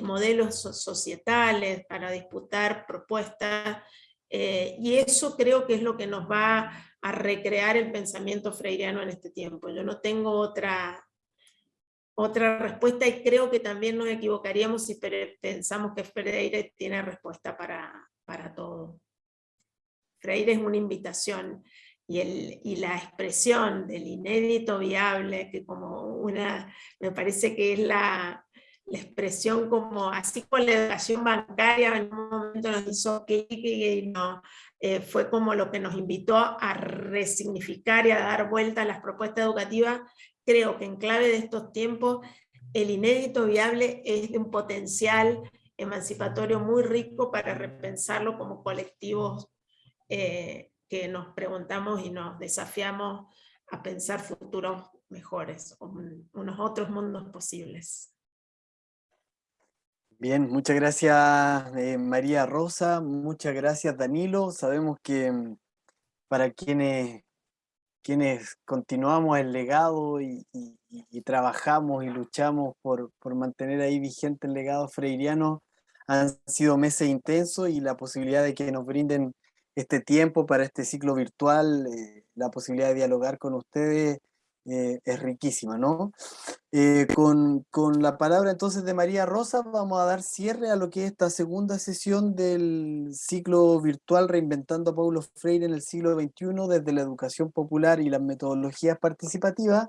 modelos societales para disputar propuestas, eh, y eso creo que es lo que nos va a recrear el pensamiento freiriano en este tiempo. Yo no tengo otra, otra respuesta y creo que también nos equivocaríamos si pensamos que Freire tiene respuesta para, para todo. Freire es una invitación y, el, y la expresión del inédito viable, que como una, me parece que es la, la expresión como, así con la educación bancaria en un momento nos hizo que no, eh, fue como lo que nos invitó a resignificar y a dar vuelta a las propuestas educativas, creo que en clave de estos tiempos el inédito viable es de un potencial emancipatorio muy rico para repensarlo como colectivos eh, que nos preguntamos y nos desafiamos a pensar futuros mejores, unos otros mundos posibles. Bien, muchas gracias eh, María Rosa, muchas gracias Danilo. Sabemos que mm, para quienes, quienes continuamos el legado y, trabajamos y luchamos por, mantener ahí vigente el legado freiriano, han sido meses intensos y la posibilidad de que nos brinden este tiempo para este ciclo virtual, eh, la posibilidad de dialogar con ustedes eh, es riquísima, ¿no? Eh, con, la palabra entonces de María Rosa vamos a dar cierre a lo que es esta segunda sesión del ciclo virtual Reinventando a Paulo Freire en el siglo XXI desde la educación popular y las metodologías participativas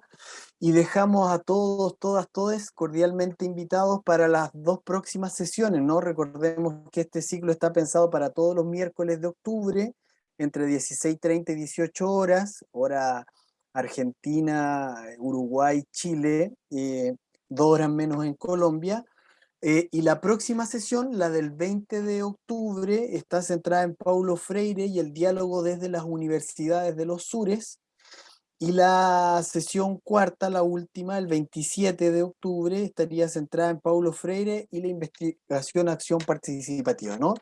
y dejamos a todos, todas, todos cordialmente invitados para las dos próximas sesiones, ¿no? Recordemos que este ciclo está pensado para todos los miércoles de octubre entre 16.30 y 18 horas, hora Argentina, Uruguay, Chile, eh, dos horas menos en Colombia. Eh, y la próxima sesión, la del 20 de octubre, está centrada en Paulo Freire y el diálogo desde las universidades de los sures. Y la sesión cuarta, la última, el 27 de octubre, estaría centrada en Paulo Freire y la investigación acción participativa, ¿no?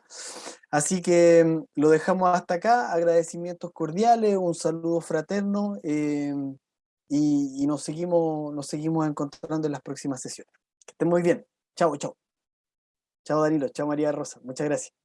Así que mm, lo dejamos hasta acá, agradecimientos cordiales, un saludo fraterno em, y, nos, seguimos, nos seguimos encontrando en las próximas sesiones. Que estén muy bien. Chao, chao. Chao Danilo, chao María Rosa, muchas gracias.